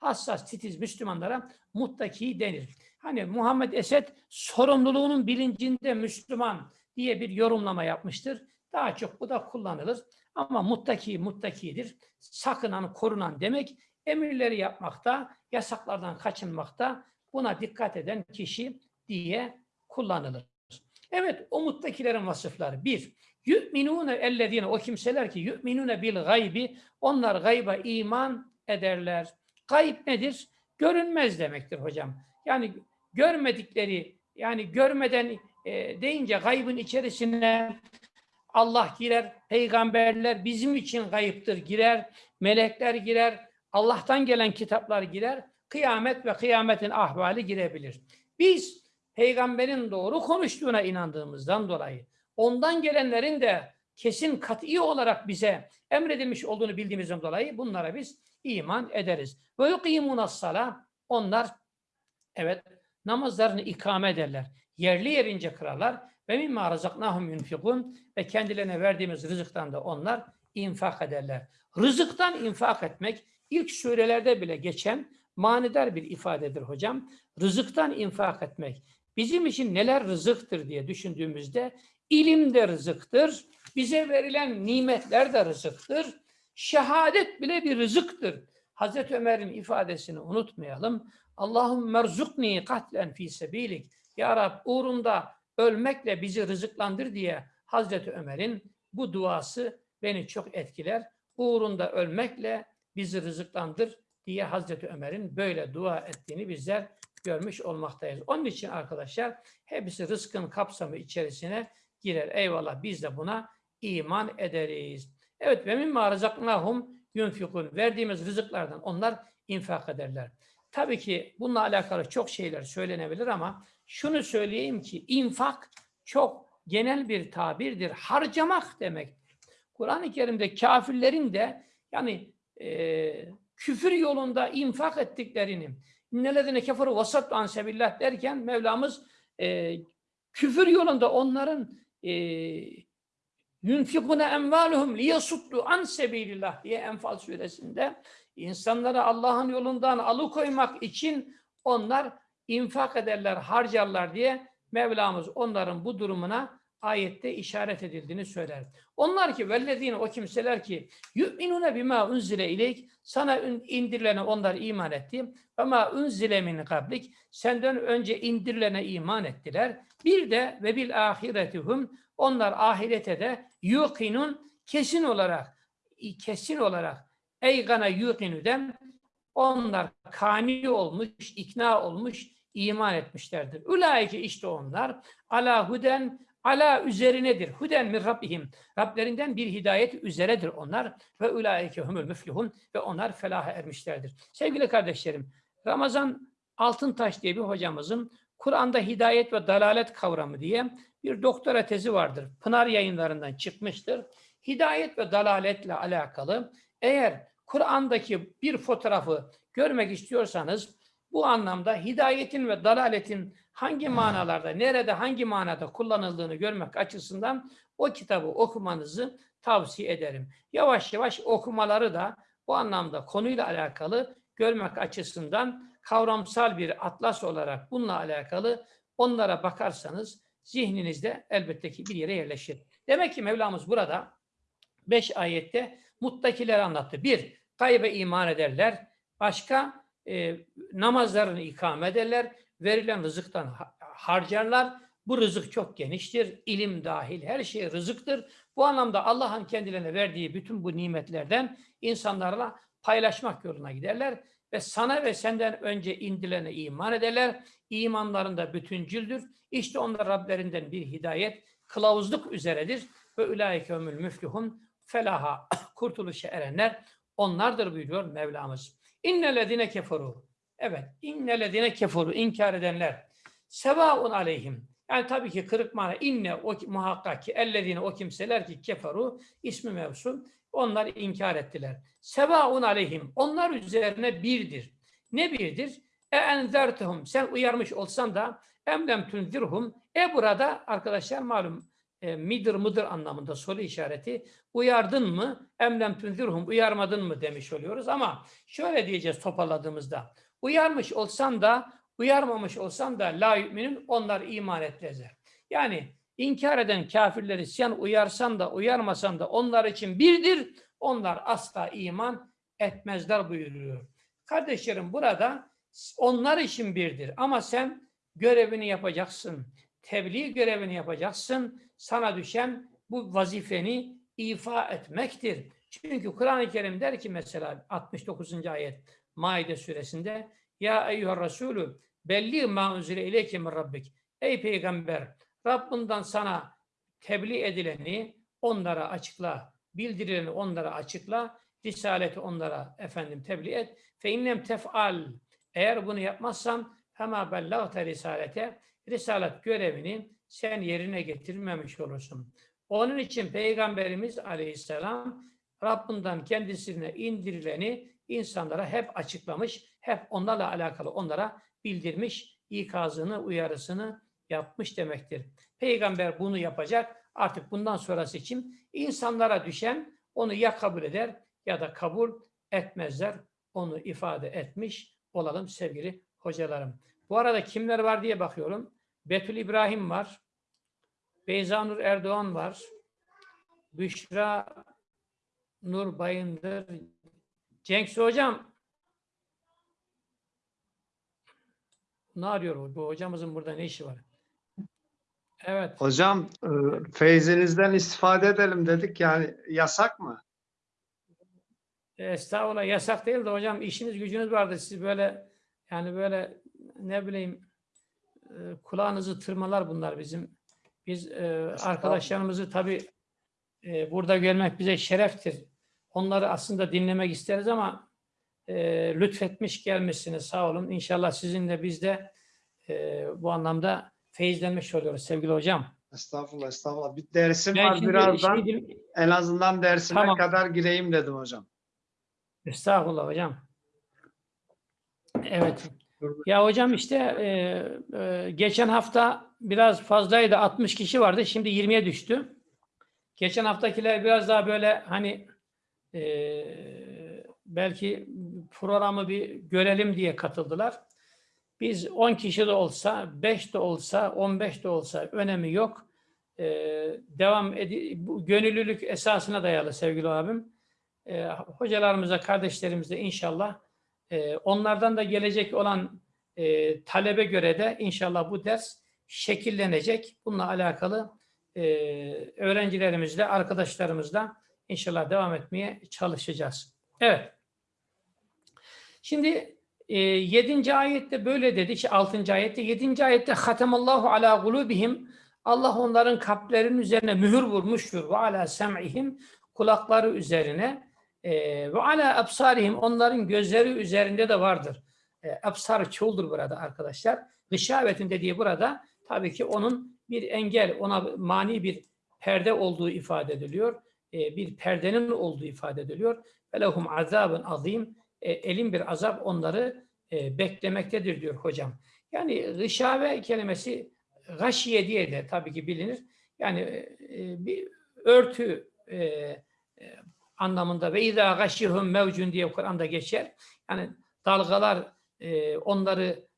hassas, titiz Müslümanlara muttaki denir. Hani Muhammed Esed sorumluluğunun bilincinde Müslüman diye bir yorumlama yapmıştır. Daha çok bu da kullanılır. Ama muttaki muttakidir. Sakınan, korunan demek emirleri yapmakta, yasaklardan kaçınmakta buna dikkat eden kişi diye kullanılır. Evet, o muttakilerin vasıfları. Bir, yu'minune ellezine, o kimseler ki yu'minune bil gaybi, onlar gayba iman ederler. Gayb nedir? Görünmez demektir hocam. Yani görmedikleri, yani görmeden e, deyince gaybın içerisine Allah girer, peygamberler bizim için gayiptir girer, melekler girer, Allah'tan gelen kitaplar girer, kıyamet ve kıyametin ahvali girebilir. Biz peygamberin doğru konuştuğuna inandığımızdan dolayı, ondan gelenlerin de kesin kat'i olarak bize emredilmiş olduğunu bildiğimizden dolayı bunlara biz iman ederiz. Ve yuqimunas sala onlar evet namazlarını ikame ederler. Yerli yerince kırarlar ve mimma razaknahum yunfikun ve kendilerine verdiğimiz rızıktan da onlar infak ederler. Rızıktan infak etmek ilk surelerde bile geçen manidar bir ifadedir hocam. Rızıktan infak etmek. Bizim için neler rızıktır diye düşündüğümüzde ilim de rızıktır. Bize verilen nimetler de rızıktır. Şehadet bile bir rızıktır. Hazreti Ömer'in ifadesini unutmayalım. Allahum merzukni katlen fi sebilik. Ya Rab uğrunda ölmekle bizi rızıklandır diye Hazreti Ömer'in bu duası beni çok etkiler. Uğrunda ölmekle bizi rızıklandır diye Hazreti Ömer'in böyle dua ettiğini bizler görmüş olmaktayız. Onun için arkadaşlar hepsi rızkın kapsamı içerisine girer. Eyvallah biz de buna iman ederiz. Evet ve mimma rızaknahum yunfikun. Verdiğimiz rızıklardan onlar infak ederler. Tabii ki bununla alakalı çok şeyler söylenebilir ama şunu söyleyeyim ki infak çok genel bir tabirdir. Harcamak demek. Kur'an-ı Kerim'de kafirlerin de yani e, küfür yolunda infak ettiklerini innelezine keferu vasat an sebillah derken Mevlamız e, küfür yolunda onların e, yunfikune envaluhum liyasuddu an sebilillah diye Enfal suresinde insanları Allah'ın yolundan alıkoymak için onlar infak ederler, harcarlar diye Mevlamız onların bu durumuna ayette işaret edildiğini söyler. Onlar ki vellezine o kimseler ki yu'minune bima unzile ileyk sana indirilene onlar iman etti. Ve ma unzile min kablik senden önce indirilene iman ettiler. Bir de ve bil ahiretihum onlar ahirete de yuqinun kesin olarak kesin olarak eygana yuqinüden onlar kani olmuş, ikna olmuş, iman etmişlerdir. Ulaike işte onlar ala huden ala üzerinedir. Huden min Rabbihim. Rablerinden bir hidayet üzeredir onlar. Ve ulaike humul müflihun. Ve onlar felaha ermişlerdir. Sevgili kardeşlerim, Ramazan Altıntaş diye bir hocamızın Kur'an'da hidayet ve dalalet kavramı diye bir doktora tezi vardır. Pınar yayınlarından çıkmıştır. Hidayet ve dalaletle alakalı eğer Kur'an'daki bir fotoğrafı görmek istiyorsanız bu anlamda hidayetin ve dalaletin hangi manalarda, nerede, hangi manada kullanıldığını görmek açısından o kitabı okumanızı tavsiye ederim. Yavaş yavaş okumaları da bu anlamda konuyla alakalı görmek açısından kavramsal bir atlas olarak bununla alakalı onlara bakarsanız zihninizde elbette ki bir yere yerleşir. Demek ki Mevlamız burada beş ayette muttakileri anlattı. Bir, gaybe iman ederler. Başka, e, namazlarını ikame ederler. Verilen rızıktan ha- harcarlar. Bu rızık çok geniştir. ilim dahil her şey rızıktır. Bu anlamda Allah'ın kendilerine verdiği bütün bu nimetlerden insanlarla paylaşmak yoluna giderler ve sana ve senden önce indilene iman ederler. İmanlarında bütüncüldür. İşte onlar Rablerinden bir hidayet, kılavuzluk üzeredir. Ve ulaike ömül müflihun felaha kurtuluşa erenler onlardır buyuruyor Mevlamız. İnnellezine keferu. Evet, innellezine keferu inkar edenler. Sevaun aleyhim. Yani tabii ki kırık mana inne o muhakkak ki ellezine o kimseler ki keferu ismi mevsul onlar inkar ettiler. Sevaun aleyhim. Onlar üzerine birdir. Ne birdir? E enzertehum. Sen uyarmış olsan da emlem tunzirhum. E burada arkadaşlar malum e, midir mıdır anlamında soru işareti. Uyardın mı? Emlem tunzirhum. Uyarmadın mı demiş oluyoruz ama şöyle diyeceğiz toparladığımızda. Uyarmış olsan da uyarmamış olsan da la yüminin onlar iman etmezler. Yani inkar eden kafirleri sen uyarsan da uyarmasan da onlar için birdir. Onlar asla iman etmezler buyuruyor. Kardeşlerim burada onlar için birdir ama sen görevini yapacaksın. Tebliğ görevini yapacaksın. Sana düşen bu vazifeni ifa etmektir. Çünkü Kur'an-ı Kerim der ki mesela 69. ayet Maide suresinde Ya eyyüher Resulü belli ma unzile ileyke min rabbik. Ey peygamber Rabbinden sana tebliğ edileni onlara açıkla, bildirileni onlara açıkla, risaleti onlara efendim tebliğ et. Fe innem tef'al eğer bunu yapmazsan fema bellagte risalete risalet görevini sen yerine getirmemiş olursun. Onun için Peygamberimiz Aleyhisselam Rabbinden kendisine indirileni insanlara hep açıklamış, hep onlarla alakalı onlara bildirmiş, ikazını, uyarısını yapmış demektir. Peygamber bunu yapacak. Artık bundan sonrası için insanlara düşen onu ya kabul eder ya da kabul etmezler. Onu ifade etmiş olalım sevgili hocalarım. Bu arada kimler var diye bakıyorum. Betül İbrahim var. Beyzanur Erdoğan var. Büşra Nur Bayındır. Cenk Hocam ne arıyor bu hocamızın burada ne işi var? Evet. Hocam e, feyzinizden istifade edelim dedik yani yasak mı? Estağfurullah yasak değil de hocam işiniz gücünüz vardı. Siz böyle yani böyle ne bileyim e, kulağınızı tırmalar bunlar bizim. Biz e, arkadaşlarımızı tabii e, burada görmek bize şereftir. Onları aslında dinlemek isteriz ama e, lütfetmiş gelmişsiniz sağ olun. İnşallah sizinle biz de e, bu anlamda feyizlenmiş oluyoruz sevgili hocam. Estağfurullah estağfurullah. Bir dersim Ben var birazdan. şey- En azından dersime Tamam. kadar gireyim dedim hocam. Estağfurullah hocam. Evet. Ya hocam işte e, e, geçen hafta biraz fazlaydı 60 kişi vardı şimdi 20'ye düştü. Geçen haftakiler biraz daha böyle hani e, belki programı bir görelim diye katıldılar. Biz 10 kişi de olsa, 5 de olsa, 15 de olsa önemi yok. E, devam bu gönüllülük esasına dayalı sevgili abim. E, hocalarımıza, kardeşlerimize inşallah e, onlardan da gelecek olan e, talebe göre de inşallah bu ders şekillenecek. Bununla alakalı e, öğrencilerimizle, arkadaşlarımızla inşallah devam etmeye çalışacağız. Evet. Şimdi e, 7. ayette böyle dedi. İşte 6. ayette 7. ayette hatemallahu ala kulubihim Allah onların kalplerinin üzerine mühür vurmuştur. Ve ala sem'ihim kulakları üzerine ve ala absarihim onların gözleri üzerinde de vardır. E, absar çoğuldur burada arkadaşlar. Gışavetin dediği burada tabii ki onun bir engel, ona mani bir perde olduğu ifade ediliyor. E, bir perdenin olduğu ifade ediliyor. Ve lehum azabın azim. E, elin bir azap onları e, beklemektedir diyor hocam. Yani gışave kelimesi gaşiye diye de tabii ki bilinir. Yani e, bir örtü e, e, anlamında ve izâ gashihum mevcun diye Kur'an'da geçer. Yani dalgalar e, onları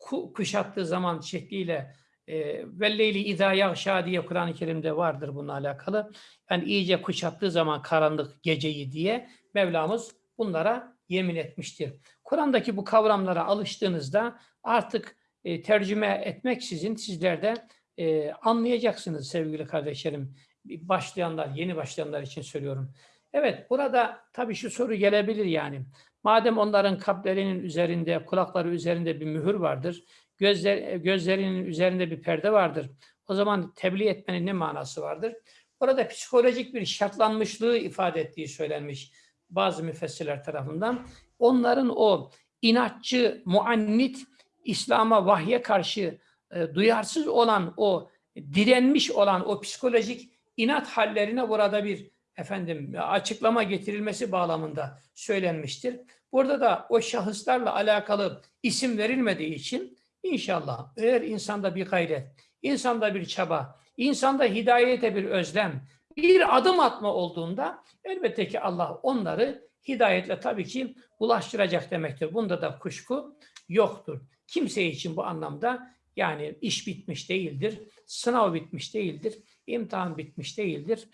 ku- kuşattığı zaman şekliyle e, velleyli izâ yağşâ diye Kur'an-ı Kerim'de vardır bununla alakalı. Yani iyice kuşattığı zaman karanlık geceyi diye Mevlamız bunlara yemin etmiştir. Kur'an'daki bu kavramlara alıştığınızda artık e, tercüme etmeksizin sizler de e, anlayacaksınız sevgili kardeşlerim. Başlayanlar, yeni başlayanlar için söylüyorum. Evet, burada tabii şu soru gelebilir yani. Madem onların kalplerinin üzerinde, kulakları üzerinde bir mühür vardır, gözler, gözlerinin üzerinde bir perde vardır. O zaman tebliğ etmenin ne manası vardır? Orada psikolojik bir şartlanmışlığı ifade ettiği söylenmiş bazı müfessirler tarafından. Onların o inatçı, muannit, İslam'a, vahye karşı e, duyarsız olan o direnmiş olan o psikolojik inat hallerine burada bir efendim açıklama getirilmesi bağlamında söylenmiştir. Burada da o şahıslarla alakalı isim verilmediği için inşallah eğer insanda bir gayret, insanda bir çaba, insanda hidayete bir özlem, bir adım atma olduğunda elbette ki Allah onları hidayetle tabii ki ulaştıracak demektir. Bunda da kuşku yoktur. Kimse için bu anlamda yani iş bitmiş değildir, sınav bitmiş değildir, imtihan bitmiş değildir.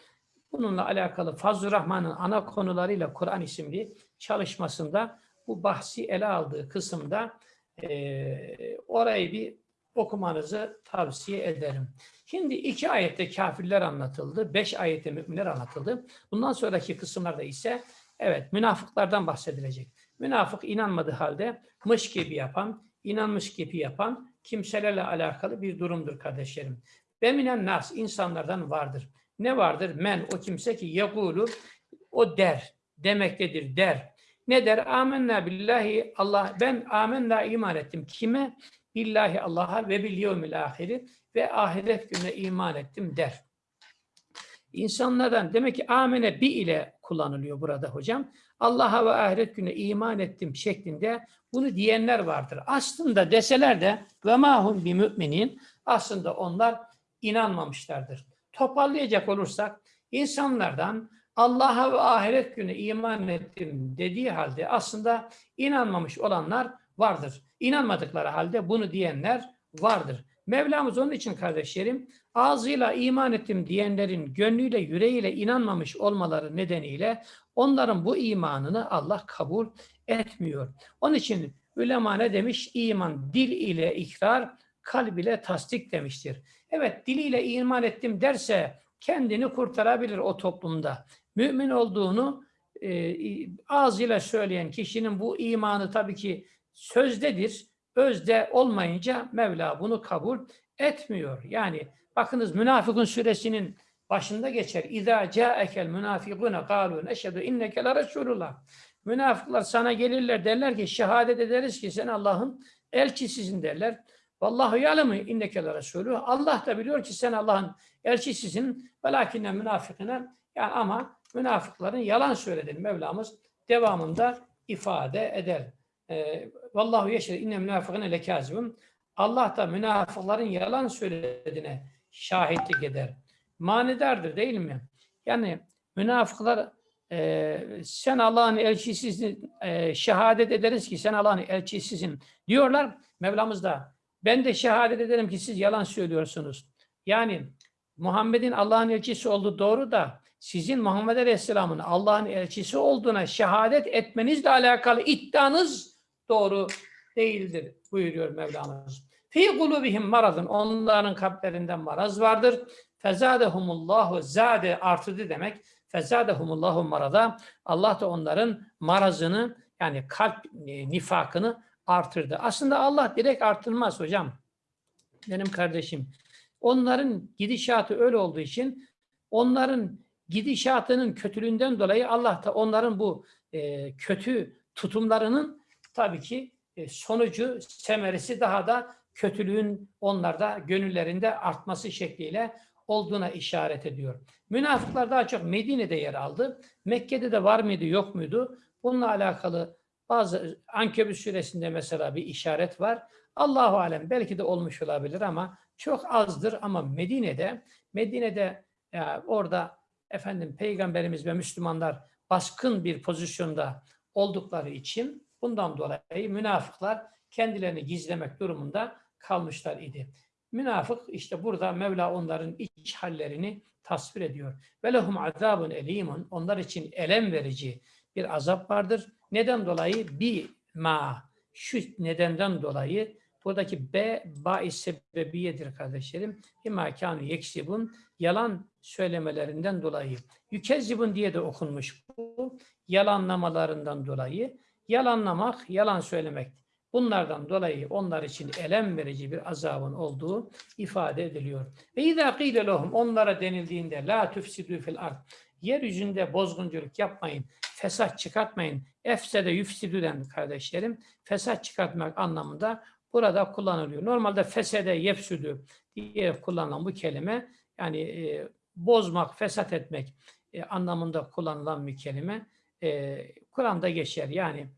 Bununla alakalı Fazıl Rahman'ın ana konularıyla Kur'an isimli çalışmasında bu bahsi ele aldığı kısımda eee, orayı bir okumanızı tavsiye ederim. Şimdi iki ayette kafirler anlatıldı, beş ayette müminler anlatıldı. Bundan sonraki kısımlarda ise evet münafıklardan bahsedilecek. Münafık inanmadığı halde mış gibi yapan, inanmış gibi yapan kimselerle alakalı bir durumdur kardeşlerim. Ve minen nas insanlardan vardır. Ne vardır? Men o kimse ki yekulu o der, demektedir der. Ne der? Amenna billahi Allah ben amenna iman ettim. Kime? Billahi Allah'a ve bil yevmil ahiri ve ahiret gününe iman ettim der. İnsanlardan demek ki amene bi ile kullanılıyor burada hocam. Allah'a ve ahiret gününe iman ettim şeklinde bunu diyenler vardır. Aslında deseler de ve mahum bi müminin aslında onlar inanmamışlardır. Toparlayacak olursak insanlardan Allah'a ve ahiret günü iman ettim dediği halde aslında inanmamış olanlar vardır. İnanmadıkları halde bunu diyenler vardır. Mevlamız onun için kardeşlerim ağzıyla iman ettim diyenlerin gönlüyle yüreğiyle inanmamış olmaları nedeniyle onların bu imanını Allah kabul etmiyor. Onun için ulema ne demiş? İman dil ile ikrar, kalb ile tasdik demiştir. Evet diliyle iman ettim derse kendini kurtarabilir o toplumda. Mümin olduğunu e, ağzıyla söyleyen kişinin bu imanı tabii ki sözdedir. Özde olmayınca Mevla bunu kabul etmiyor. Yani bakınız Münafıkun suresinin başında geçer. İza ca'ekel münafikune kalu neşhedü inneke la. Münafıklar sana gelirler derler ki şehadet ederiz ki sen Allah'ın elçisisin derler. Vallahu ya'lemu inneke la resulü. Allah da biliyor ki sen Allah'ın elçisisin. Velakinne münafıkine yani ama münafıkların yalan söylediğini Mevlamız devamında ifade eder. Ee, Vallahu yeşhedü inne münafıkine lekazibun. Allah da münafıkların yalan söylediğine şahitlik eder. Manidardır değil mi? Yani münafıklar e, sen Allah'ın elçisisin, e, şehadet ederiz ki sen Allah'ın elçisisin diyorlar. Mevlamız da ben de şehadet ederim ki siz yalan söylüyorsunuz. Yani Muhammed'in Allah'ın elçisi olduğu doğru da sizin Muhammed Aleyhisselam'ın Allah'ın elçisi olduğuna şehadet etmenizle alakalı iddianız doğru değildir buyuruyor Mevlamız. Fi kulubihim maradın onların kalplerinden maraz vardır. Fezadehumullahu zade artırdı demek. Fezadehumullahu marada Allah da onların marazını yani kalp e, nifakını artırdı. Aslında Allah direkt artırmaz hocam. Benim kardeşim. onların gidişatı öyle olduğu için onların gidişatının kötülüğünden dolayı Allah da onların bu e, kötü tutumlarının tabii ki e, sonucu, semeresi daha da kötülüğün onlarda, gönüllerinde artması şekliyle olduğuna işaret ediyor. Münafıklar daha çok Medine'de yer aldı. Mekke'de de var mıydı, yok muydu? Bununla alakalı bazı Ankebut suresinde mesela bir işaret var. Allahu alem belki de olmuş olabilir ama çok azdır ama Medine'de Medine'de ya orada efendim peygamberimiz ve Müslümanlar baskın bir pozisyonda oldukları için bundan dolayı münafıklar kendilerini gizlemek durumunda kalmışlar idi. Münafık işte burada Mevla onların iç hallerini tasvir ediyor. Ve lehum azabun elimun. Onlar için elem verici bir azap vardır. Neden dolayı? Bi ma. Şu nedenden dolayı buradaki B ba sebebiyedir kardeşlerim. İmma kânu yeksibun. Yalan söylemelerinden dolayı. Yükezzibun diye de okunmuş bu. Yalanlamalarından dolayı. Yalanlamak, yalan söylemek. Bunlardan dolayı onlar için elem verici bir azabın olduğu ifade ediliyor. Ve izâ lehum onlara denildiğinde la tufsidû fil ard. Yeryüzünde bozgunculuk yapmayın, fesat çıkartmayın. Efsede yüfsidüden kardeşlerim, fesat çıkartmak anlamında burada kullanılıyor. Normalde fesede yefsüdü diye kullanılan bu kelime yani e, bozmak, fesat etmek e, anlamında kullanılan bir kelime. E, Kur'an'da geçer. Yani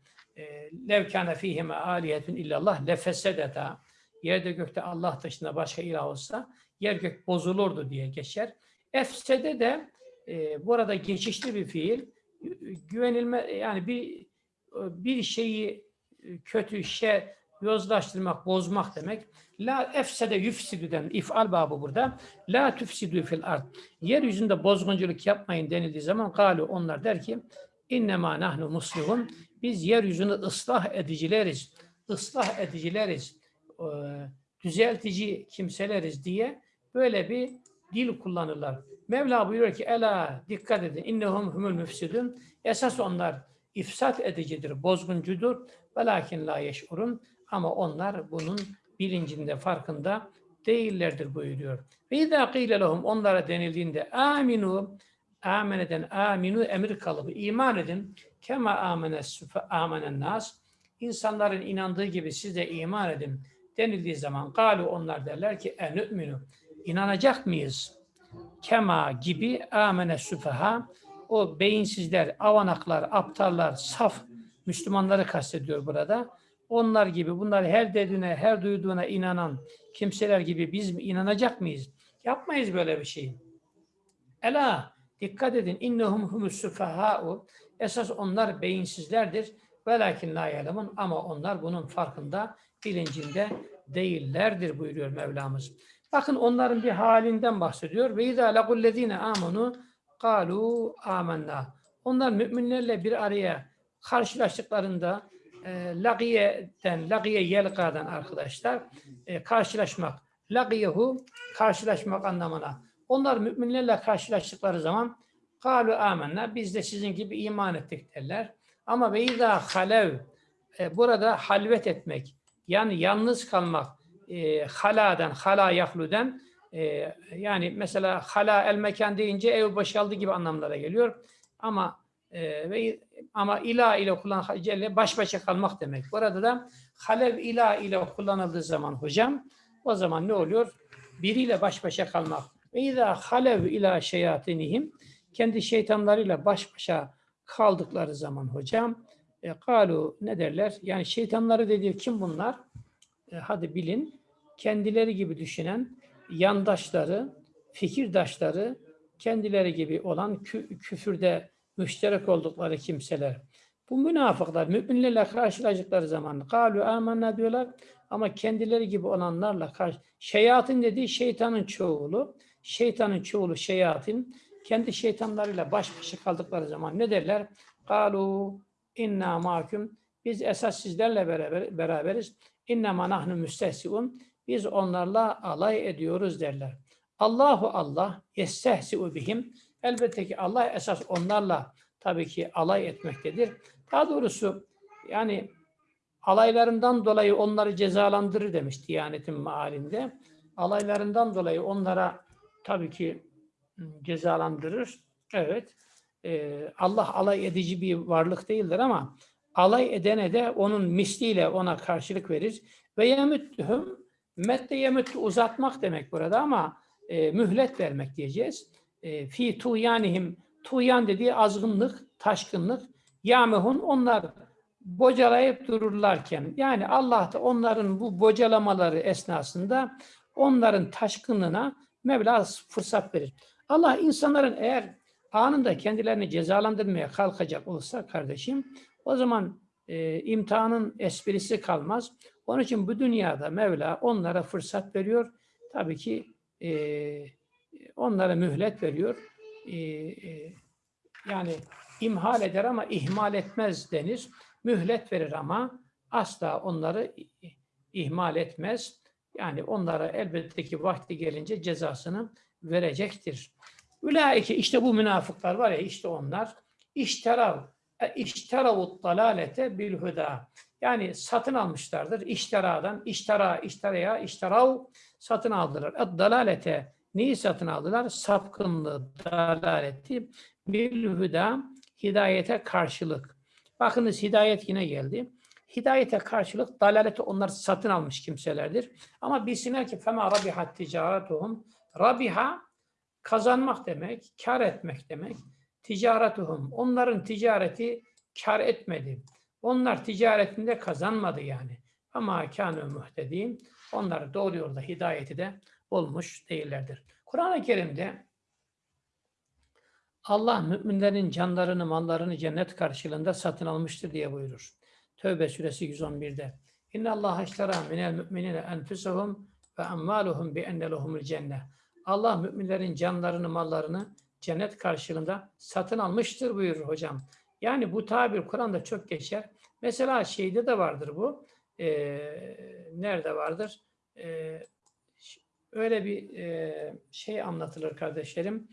levkâne fîhime âliyetun illallah lefesedeta yerde gökte Allah dışında başka ilah olsa yer gök bozulurdu diye geçer. Efsede de e, bu arada geçişli bir fiil güvenilme yani bir bir şeyi kötü şey yozlaştırmak, bozmak demek. La efsede yüfsidüden ifal babı burada. La tüfsidü fil ard. Yeryüzünde bozgunculuk yapmayın denildiği zaman galu onlar der ki innema nahnu muslihun. Biz yeryüzünü ıslah edicileriz. ıslah edicileriz. E, düzeltici kimseleriz diye böyle bir dil kullanırlar. Mevla buyuruyor ki ela dikkat edin innehum humul müfsidun. Esas onlar ifsat edicidir, bozguncudur. Velakin la yeş'urun. Ama onlar bunun bilincinde, farkında değillerdir buyuruyor. Ve izâ qîle lehum onlara denildiğinde aminu ameneden aminu emir kalıbı iman edin kema amenes amenen nas insanların inandığı gibi siz de iman edin denildiği zaman galu onlar derler ki enü'minu inanacak mıyız? Kema gibi amene süfeha o beyinsizler, avanaklar, aptallar, saf Müslümanları kastediyor burada. Onlar gibi bunlar her dediğine, her duyduğuna inanan kimseler gibi biz mi inanacak mıyız? Yapmayız böyle bir şey. Ela dikkat edin innehum humus sufaha'u esas onlar beyinsizlerdir. Velakin la yalemun ama onlar bunun farkında, bilincinde değillerdir buyuruyor Mevlamız. Bakın onların bir halinden bahsediyor. Ve izâ legullezîne âmenû kâlû âmennâ. Onlar müminlerle bir araya karşılaştıklarında e, lagiyeden, lagiye yelkadan arkadaşlar e, karşılaşmak. Lagiyehu karşılaşmak anlamına. Onlar müminlerle karşılaştıkları zaman kalu amenna biz de sizin gibi iman ettik derler. Ama ve izâ halev e, burada halvet etmek yani yalnız kalmak e, haladan, hala yahluden e, yani mesela hala el mekan deyince ev boşaldı gibi anlamlara geliyor. Ama e, ve ama ila ile kullanılan celle baş başa kalmak demek. Burada da halev ila ile kullanıldığı zaman hocam o zaman ne oluyor? Biriyle baş başa kalmak. Ve izâ halev ila şeyatinihim kendi şeytanlarıyla baş başa kaldıkları zaman hocam e, kalu ne derler? Yani şeytanları dediği kim bunlar? E, hadi bilin. Kendileri gibi düşünen yandaşları, fikirdaşları, kendileri gibi olan kü- küfürde müşterek oldukları kimseler. Bu münafıklar müminlerle karşılaştıkları zaman kalu amanna diyorlar ama kendileri gibi olanlarla karşı şeyatın dediği şeytanın çoğulu. Şeytanın çoğulu şeyatin kendi şeytanlarıyla baş başa kaldıkları zaman ne derler? Kalu inna mahkum biz esas sizlerle beraber, beraberiz. İnna ma nahnu biz onlarla alay ediyoruz derler. Allahu Allah yestehsi'u bihim elbette ki Allah esas onlarla tabii ki alay etmektedir. Daha doğrusu yani alaylarından dolayı onları cezalandırır demiş Diyanet'in mealinde. alaylarından dolayı onlara tabii ki m, cezalandırır. Evet. Allah alay edici bir varlık değildir ama alay edene de onun misliyle ona karşılık verir. Ve yemüttühüm mette yemüttü uzatmak demek burada ama e, mühlet vermek diyeceğiz. E, fi tuyanihim tuyan dediği azgınlık, taşkınlık. Yamehun onlar bocalayıp dururlarken yani Allah da onların bu bocalamaları esnasında onların taşkınlığına Mevla fırsat verir. Allah insanların eğer anında kendilerini cezalandırmaya kalkacak olsa kardeşim o zaman e, imtihanın esprisi kalmaz. Onun için bu dünyada Mevla onlara fırsat veriyor. Tabii ki e, onlara mühlet veriyor. E, e, yani imhal eder ama ihmal etmez denir. Mühlet verir ama asla onları ihmal etmez. Yani onlara elbette ki vakti gelince cezasını verecektir. Ülaike işte bu münafıklar var ya işte onlar işterav işteravut dalalete bil huda. Yani satın almışlardır. İşteradan, iştera, işteraya, işterav satın aldılar. Ad dalalete neyi satın aldılar? Sapkınlığı, dalaleti bil huda hidayete karşılık. Bakınız hidayet yine geldi. Hidayete karşılık dalaleti onlar satın almış kimselerdir. Ama bilsinler ki fema rabihat ticaretuhum rabiha kazanmak demek, kar etmek demek. Ticaretuhum onların ticareti kar etmedi. Onlar ticaretinde kazanmadı yani. Ama kânû muhtedîn onlar doğru yolda hidayeti de olmuş değillerdir. Kur'an-ı Kerim'de Allah müminlerin canlarını, mallarını cennet karşılığında satın almıştır diye buyurur. Tövbe suresi 111'de. İnne Allah iştera minel müminine enfusahum ve amvaluhum bi enne lehumul cennet. Allah müminlerin canlarını, mallarını cennet karşılığında satın almıştır buyurur hocam. Yani bu tabir Kur'an'da çok geçer. Mesela şeyde de vardır bu. Ee, nerede vardır? Ş- öyle bir e, şey anlatılır kardeşlerim.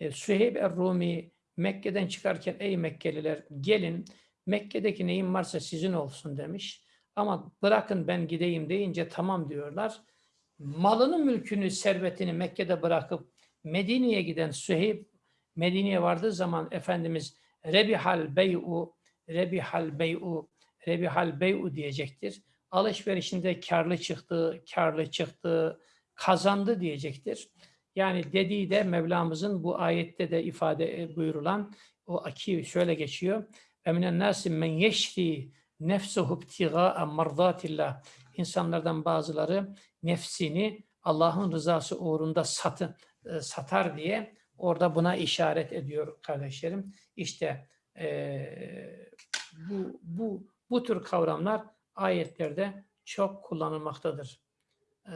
E, Süheyb Er-Rumi Mekke'den çıkarken ey Mekkeliler gelin Mekke'deki neyim varsa sizin olsun demiş. Ama bırakın ben gideyim deyince tamam diyorlar. Malını, mülkünü, servetini Mekke'de bırakıp Medine'ye giden Süheyb Medine'ye vardığı zaman Efendimiz Rebihal bey'u Rebihal bey'u Rebihal bey'u diyecektir. Alışverişinde karlı çıktı, karlı çıktı, kazandı diyecektir. Yani dediği de Mevlamızın bu ayette de ifade e, buyurulan o aki şöyle geçiyor. Eminen nasim men yeşri nefsuhu ibtigaa mardatillah. İnsanlardan bazıları nefsini Allah'ın rızası uğrunda satı, e, satar diye orada buna işaret ediyor kardeşlerim. İşte eee, bu, bu, bu tür kavramlar ayetlerde çok kullanılmaktadır. Eee,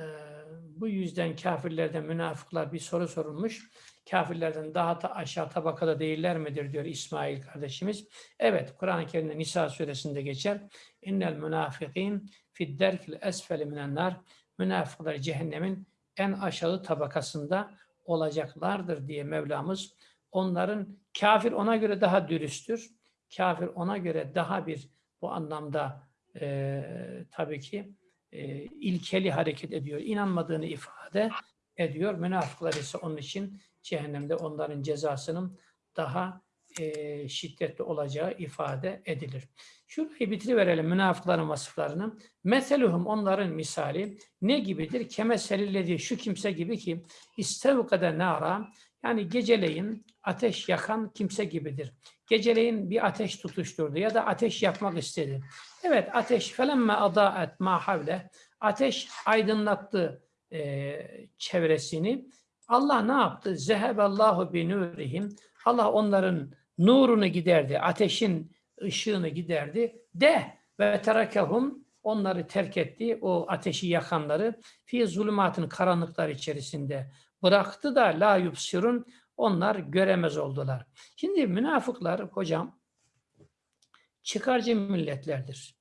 bu yüzden kafirlerden, münafıklar bir soru sorulmuş. Kafirlerden daha da aşağı tabakada değiller midir diyor İsmail kardeşimiz. Evet, Kur'an-ı Kerim'de Nisa suresinde geçer. İnnel münafikin fid derkil esfeli minen nar. Münafıklar cehennemin en aşağı tabakasında olacaklardır diye Mevlamız onların kafir ona göre daha dürüsttür. Kafir ona göre daha bir bu anlamda eee, tabii ki eee, ilkeli hareket ediyor. İnanmadığını ifade ediyor. Münafıklar ise onun için cehennemde onların cezasının daha eee, şiddetli olacağı ifade edilir. Şurayı bitiriverelim münafıkların vasıflarını. Meseluhum onların misali ne gibidir? Kemeselillezi şu kimse gibi ki istevkade nara yani geceleyin ateş yakan kimse gibidir. Geceleyin bir ateş tutuşturdu ya da ateş yakmak istedi. Evet ateş felemme adaet ma havle ateş aydınlattı eee, çevresini. Allah ne yaptı? Zeheballahu bi nurihim. Allah onların nurunu giderdi. Ateşin ışığını giderdi. De ve terakehum onları terk etti. O ateşi yakanları fi zulümatın karanlıklar içerisinde bıraktı da la yubsirun onlar göremez oldular. Şimdi münafıklar hocam çıkarcı milletlerdir.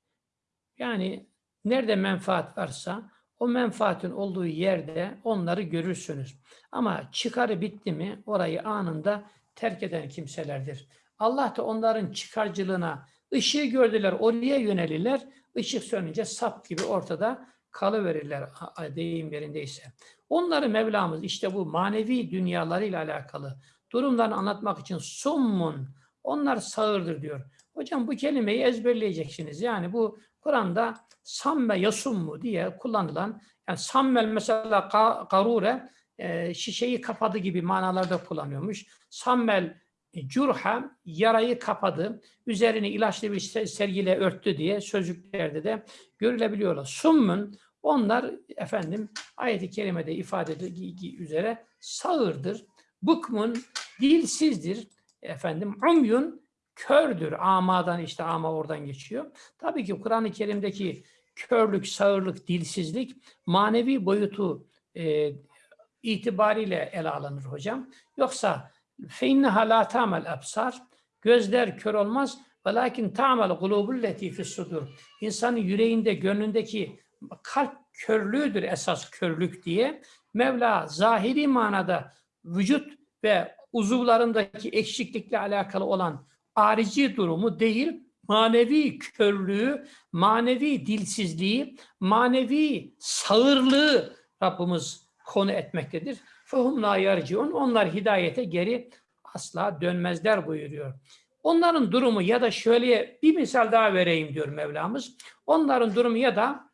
Yani nerede menfaat varsa o menfaatin olduğu yerde onları görürsünüz. Ama çıkarı bitti mi orayı anında terk eden kimselerdir. Allah da onların çıkarcılığına ışığı gördüler, oraya yönelirler. Işık sönünce sap gibi ortada kalıverirler deyim yerindeyse. Onları Mevlamız işte bu manevi dünyalarıyla alakalı durumlarını anlatmak için summun, onlar sağırdır diyor. Hocam bu kelimeyi ezberleyeceksiniz. Yani bu Kur'an'da samme yasummu diye kullanılan, yani sammel mesela garure, e, şişeyi kapadı gibi manalarda kullanıyormuş. Sammel curha, yarayı kapadı, üzerini ilaçlı bir se- sergiyle örttü diye sözlüklerde de görülebiliyorlar. Summun, onlar efendim ayet-i kerimede ifade edildiği üzere sağırdır. Bukmun, dilsizdir. Efendim, umyun, kördür. Amadan işte ama oradan geçiyor. Tabii ki Kur'an-ı Kerim'deki körlük, sağırlık, dilsizlik manevi boyutu e, itibariyle ele alınır hocam. Yoksa فَاِنَّهَا لَا تَعْمَ الْاَبْصَارِ Gözler kör olmaz. وَلَاكِنْ تَعْمَ الْقُلُوبُ الَّتِي فِي الصُّدُورِ İnsanın yüreğinde, gönlündeki kalp körlüğüdür esas körlük diye. Mevla zahiri manada vücut ve uzuvlarındaki eksiklikle alakalı olan arici durumu değil, manevi körlüğü, manevi dilsizliği, manevi sağırlığı Rabbimiz konu etmektedir. فَهُمْ لَا يَرْجِعُونَ Onlar hidayete geri asla dönmezler buyuruyor. Onların durumu ya da şöyle bir misal daha vereyim diyor Mevlamız. Onların durumu ya da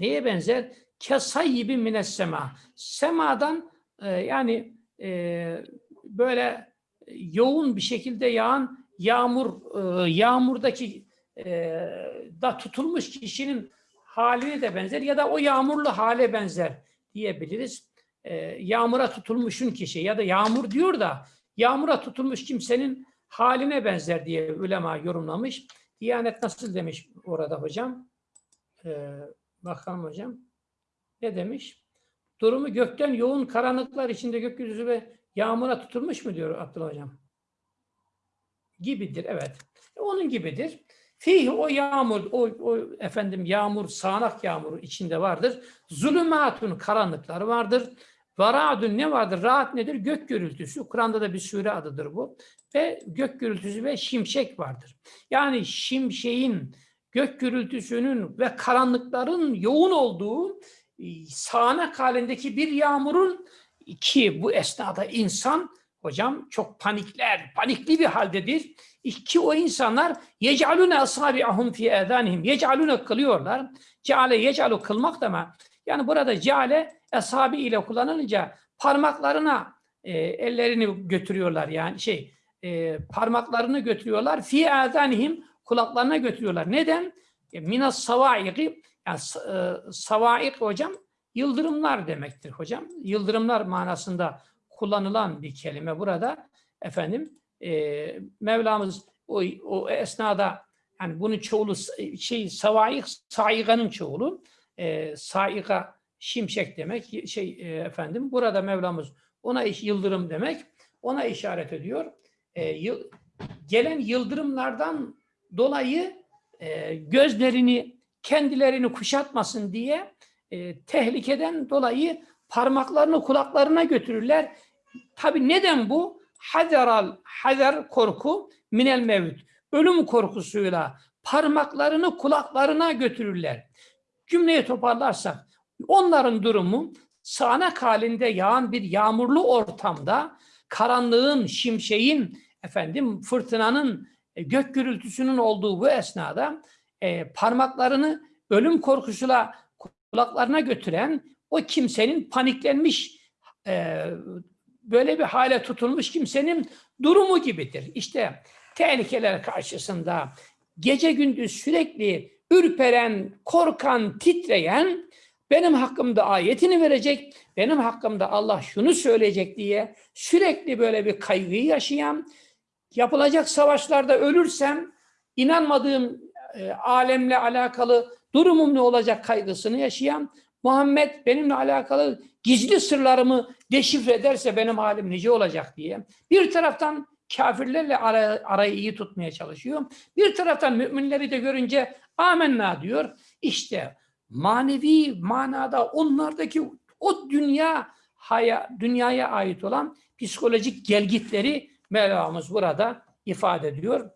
neye benzer? Kesayyibi mines sema. Semadan e, yani e, böyle yoğun bir şekilde yağan yağmur e, yağmurdaki e, da tutulmuş kişinin haline de benzer ya da o yağmurlu hale benzer diyebiliriz. E, yağmura tutulmuşun kişi ya da yağmur diyor da yağmura tutulmuş kimsenin haline benzer diye ulema yorumlamış. Diyanet nasıl demiş orada hocam? E, bakalım hocam. Ne demiş? Durumu gökten yoğun karanlıklar içinde gökyüzü ve yağmura tutulmuş mu diyor Abdullah hocam? Gibidir evet. E, Onun gibidir. Fih o yağmur, o, o efendim yağmur, sağanak yağmur içinde vardır. Zulümatun karanlıkları vardır. Varadun ne vardır? Rahat nedir? Gök gürültüsü. Kur'an'da da bir sure adıdır bu. Ve gök gürültüsü ve şimşek vardır. Yani şimşeğin, gök gürültüsünün ve karanlıkların yoğun olduğu e, sağanak halindeki bir yağmurun ki bu esnada insan hocam çok panikler, panikli bir haldedir. Ki o insanlar yec'alune asabi'ahum fi edanihim. Yec'alune kılıyorlar. Ceale yec'alu kılmak deme. Yani burada ceale esabi ile kullanılınca parmaklarına e, ellerini götürüyorlar yani şey e, parmaklarını götürüyorlar fi edanihim kulaklarına götürüyorlar. Neden? E, minas savaiki yani e, savaik hocam yıldırımlar demektir hocam. Yıldırımlar manasında kullanılan bir kelime burada. Efendim e, Mevlamız o, o esnada yani bunun çoğulu şey savaik saiganın çoğulu e, saiga şimşek demek şey e, efendim burada Mevlamız ona yıldırım demek ona işaret ediyor. E, yıl, gelen yıldırımlardan dolayı e, gözlerini kendilerini kuşatmasın diye e, tehlikeden dolayı parmaklarını kulaklarına götürürler. Tabi neden bu? Haderal, hader korku minel mevt. Ölüm korkusuyla parmaklarını kulaklarına götürürler. Cümleyi toparlarsak onların durumu sağanak halinde yağan bir yağmurlu ortamda karanlığın, şimşeğin, efendim fırtınanın, e, gök gürültüsünün olduğu bu esnada e, parmaklarını ölüm korkusuyla kulaklarına götüren o kimsenin paniklenmiş e, böyle bir hale tutulmuş kimsenin durumu gibidir. İşte tehlikeler karşısında gece gündüz sürekli ürperen, korkan, titreyen benim hakkımda ayetini verecek, benim hakkımda Allah şunu söyleyecek diye sürekli böyle bir kaygıyı yaşayan, yapılacak savaşlarda ölürsem inanmadığım e, alemle alakalı durumum ne olacak kaygısını yaşayan, Muhammed benimle alakalı gizli sırlarımı deşifre ederse benim halim nice olacak diye. Bir taraftan kafirlerle ara, arayı iyi tutmaya çalışıyor. Bir taraftan müminleri de görünce amenna diyor. İşte manevi manada onlardaki o dünya haya, dünyaya ait olan psikolojik gelgitleri Mevlamız burada ifade ediyor.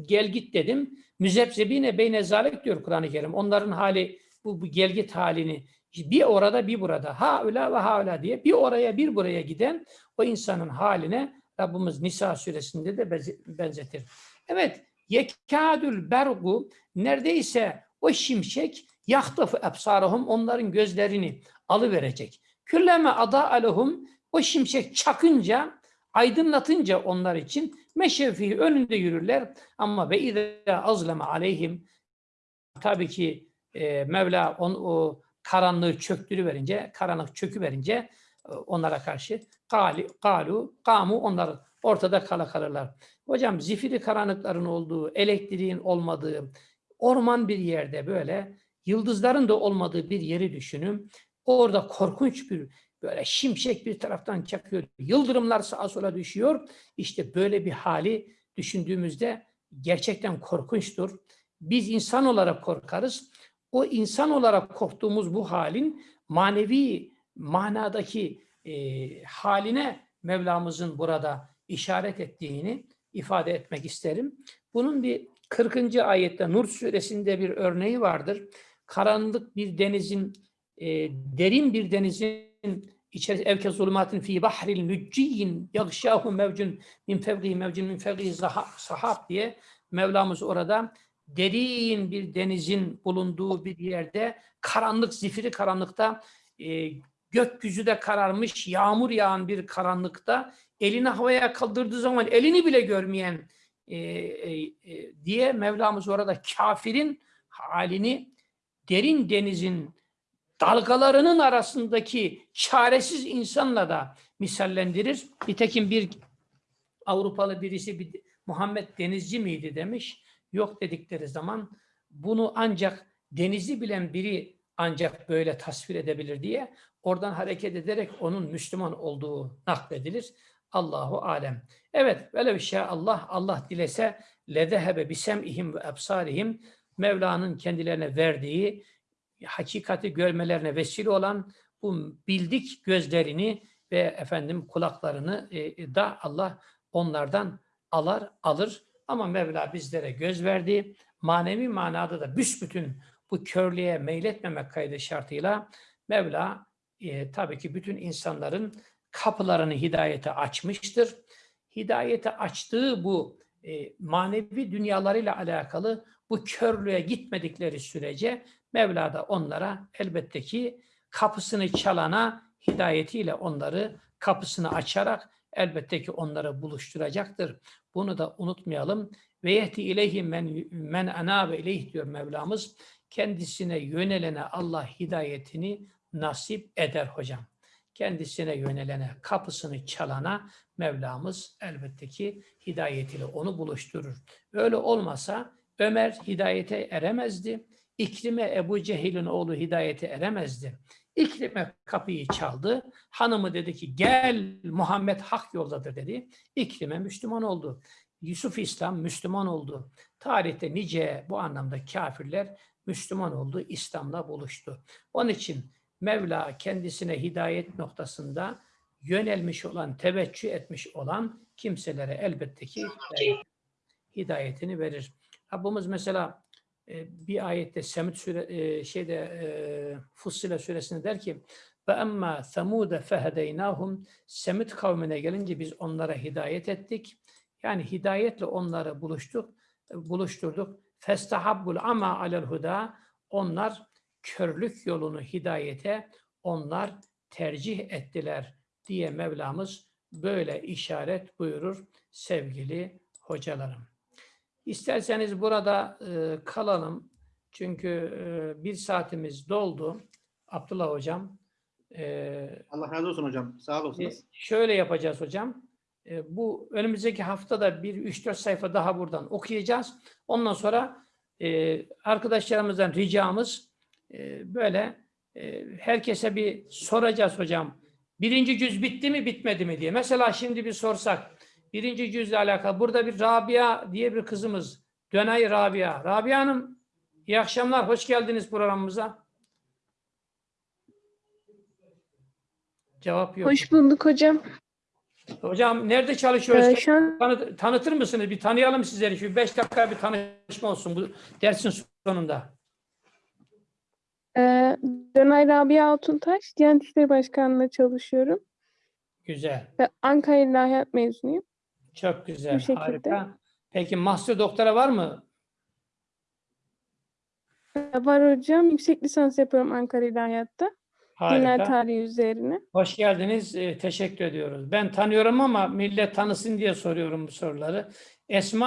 Gelgit dedim. Müzebzebine beyne zalik diyor Kur'an-ı Kerim. Onların hali bu, bu gelgit halini Bir orada bir burada. Ha öyle ve ha öyle diye bir oraya bir buraya giden o insanın haline Rabbimiz Nisa suresinde de benze- benzetir. Evet. Yekadül bergu neredeyse o şimşek yahtafu ebsarahum onların gözlerini alıverecek. Külleme ada alehum o şimşek çakınca aydınlatınca onlar için meşefi önünde yürürler ama ve izâ azleme aleyhim tabii ki e, Mevla on, o karanlığı çöktürüverince, karanlık çöküverince e, onlara karşı gali, galu, kamu onlar ortada kala kalırlar. Hocam zifiri karanlıkların olduğu, elektriğin olmadığı, orman bir yerde böyle yıldızların da olmadığı bir yeri düşünün. Orada korkunç bir böyle şimşek bir taraftan çakıyor. Yıldırımlar sağa sola düşüyor. İşte böyle bir hali düşündüğümüzde gerçekten korkunçtur. Biz insan olarak korkarız. O insan olarak korktuğumuz bu halin manevi manadaki e, haline Mevlamızın burada işaret ettiğini ifade etmek isterim. Bunun bir 40. ayette Nur suresinde bir örneği vardır. Karanlık bir denizin, e, derin bir denizin içerisinde evke zulümatin fi bahril lücciyin yagşahu mevcun min fevgihi mevcun min zaha- sahab diye Mevlamız orada derin bir denizin bulunduğu bir yerde karanlık, zifiri karanlıkta e, gökyüzü de kararmış, yağmur yağan bir karanlıkta elini havaya kaldırdığı zaman elini bile görmeyen e, e, e, diye Mevlamız orada kafirin halini derin denizin dalgalarının arasındaki çaresiz insanla da misallendirir. Nitekim bir Avrupalı birisi bir Muhammed Denizci miydi demiş. Yok dedikleri zaman bunu ancak denizi bilen biri ancak böyle tasvir edebilir diye oradan hareket ederek onun Müslüman olduğu nakledilir. Allahu alem. Evet, böyle bir şey Allah Allah dilese ledehebe bisemihim ve ebsarihim Mevla'nın kendilerine verdiği hakikati görmelerine vesile olan bu bildik gözlerini ve efendim kulaklarını e, da Allah onlardan alar alır. Ama Mevla bizlere göz verdi. Manevi manada da büsbütün bu körlüğe meyletmemek kaydı şartıyla Mevla e, tabii ki bütün insanların kapılarını hidayete açmıştır. Hidayete açtığı bu e, manevi dünyalarıyla alakalı bu körlüğe gitmedikleri sürece Mevla da onlara elbette ki kapısını çalana hidayetiyle onları kapısını açarak elbette ki onları buluşturacaktır. Bunu da unutmayalım. Ve yehdi ileyhi men, men anabe ileyh diyor Mevlamız. Kendisine yönelene Allah hidayetini nasip eder hocam. Kendisine yönelene, kapısını çalana Mevlamız elbette ki hidayetiyle onu buluşturur. Öyle olmasa Ömer hidayete eremezdi. İkrime Ebu Cehil'in oğlu hidayete eremezdi. İkrime kapıyı çaldı. Hanımı dedi ki gel Muhammed hak yoldadır dedi. İkrime Müslüman oldu. Yusuf İslam Müslüman oldu. Tarihte nice bu anlamda kafirler Müslüman oldu, İslam'la buluştu. Onun için Mevla kendisine hidayet noktasında yönelmiş olan, teveccüh etmiş olan kimselere elbette ki hidayet- hidayetini verir. Rabbimiz mesela e, bir ayette Semud süre, e, şeyde e, Fussile suresinde der ki ve emma semude fehedeynahum Semud kavmine gelince biz onlara hidayet ettik. Yani hidayetle onları buluştuk, buluşturduk. Festahabbul ama alel huda onlar körlük yolunu hidayete onlar tercih ettiler diye Mevlamız böyle işaret buyurur sevgili hocalarım. İsterseniz burada e, kalalım. Çünkü e, bir saatimiz doldu. Abdullah Hocam. E, Allah razı olsun hocam. Sağ e, olasınız. şöyle yapacağız hocam. E, bu önümüzdeki haftada bir 3-4 sayfa daha buradan okuyacağız. Ondan sonra e, arkadaşlarımızdan ricamız e, böyle e, herkese bir soracağız hocam. Birinci cüz bitti mi bitmedi mi diye. Mesela şimdi bir sorsak. Birinci cüzle alakalı. Burada bir Rabia diye bir kızımız. Dönay Rabia. Rabia Hanım iyi akşamlar. Hoş geldiniz programımıza. Cevap yok. Hoş bulduk hocam. Hocam nerede çalışıyoruz? Ee, şu an Tanı- tanıtır mısınız? Bir tanıyalım sizleri. Şu beş dakika bir tanışma olsun bu dersin sonunda. Ee, Canay Rabia Altuntaş, Diyanet İşleri Başkanlığı'nda çalışıyorum. Güzel. Ve Ankara İlahiyat mezunuyum. Çok güzel. Bu. Harika. Peki master doktora var mı? Var hocam, yüksek lisans yapıyorum Ankara İlahiyat'ta. Dinler Harika. tarihi üzerine. Hoş geldiniz. Ee, teşekkür ediyoruz. Ben tanıyorum ama millet tanısın diye soruyorum bu soruları. Esma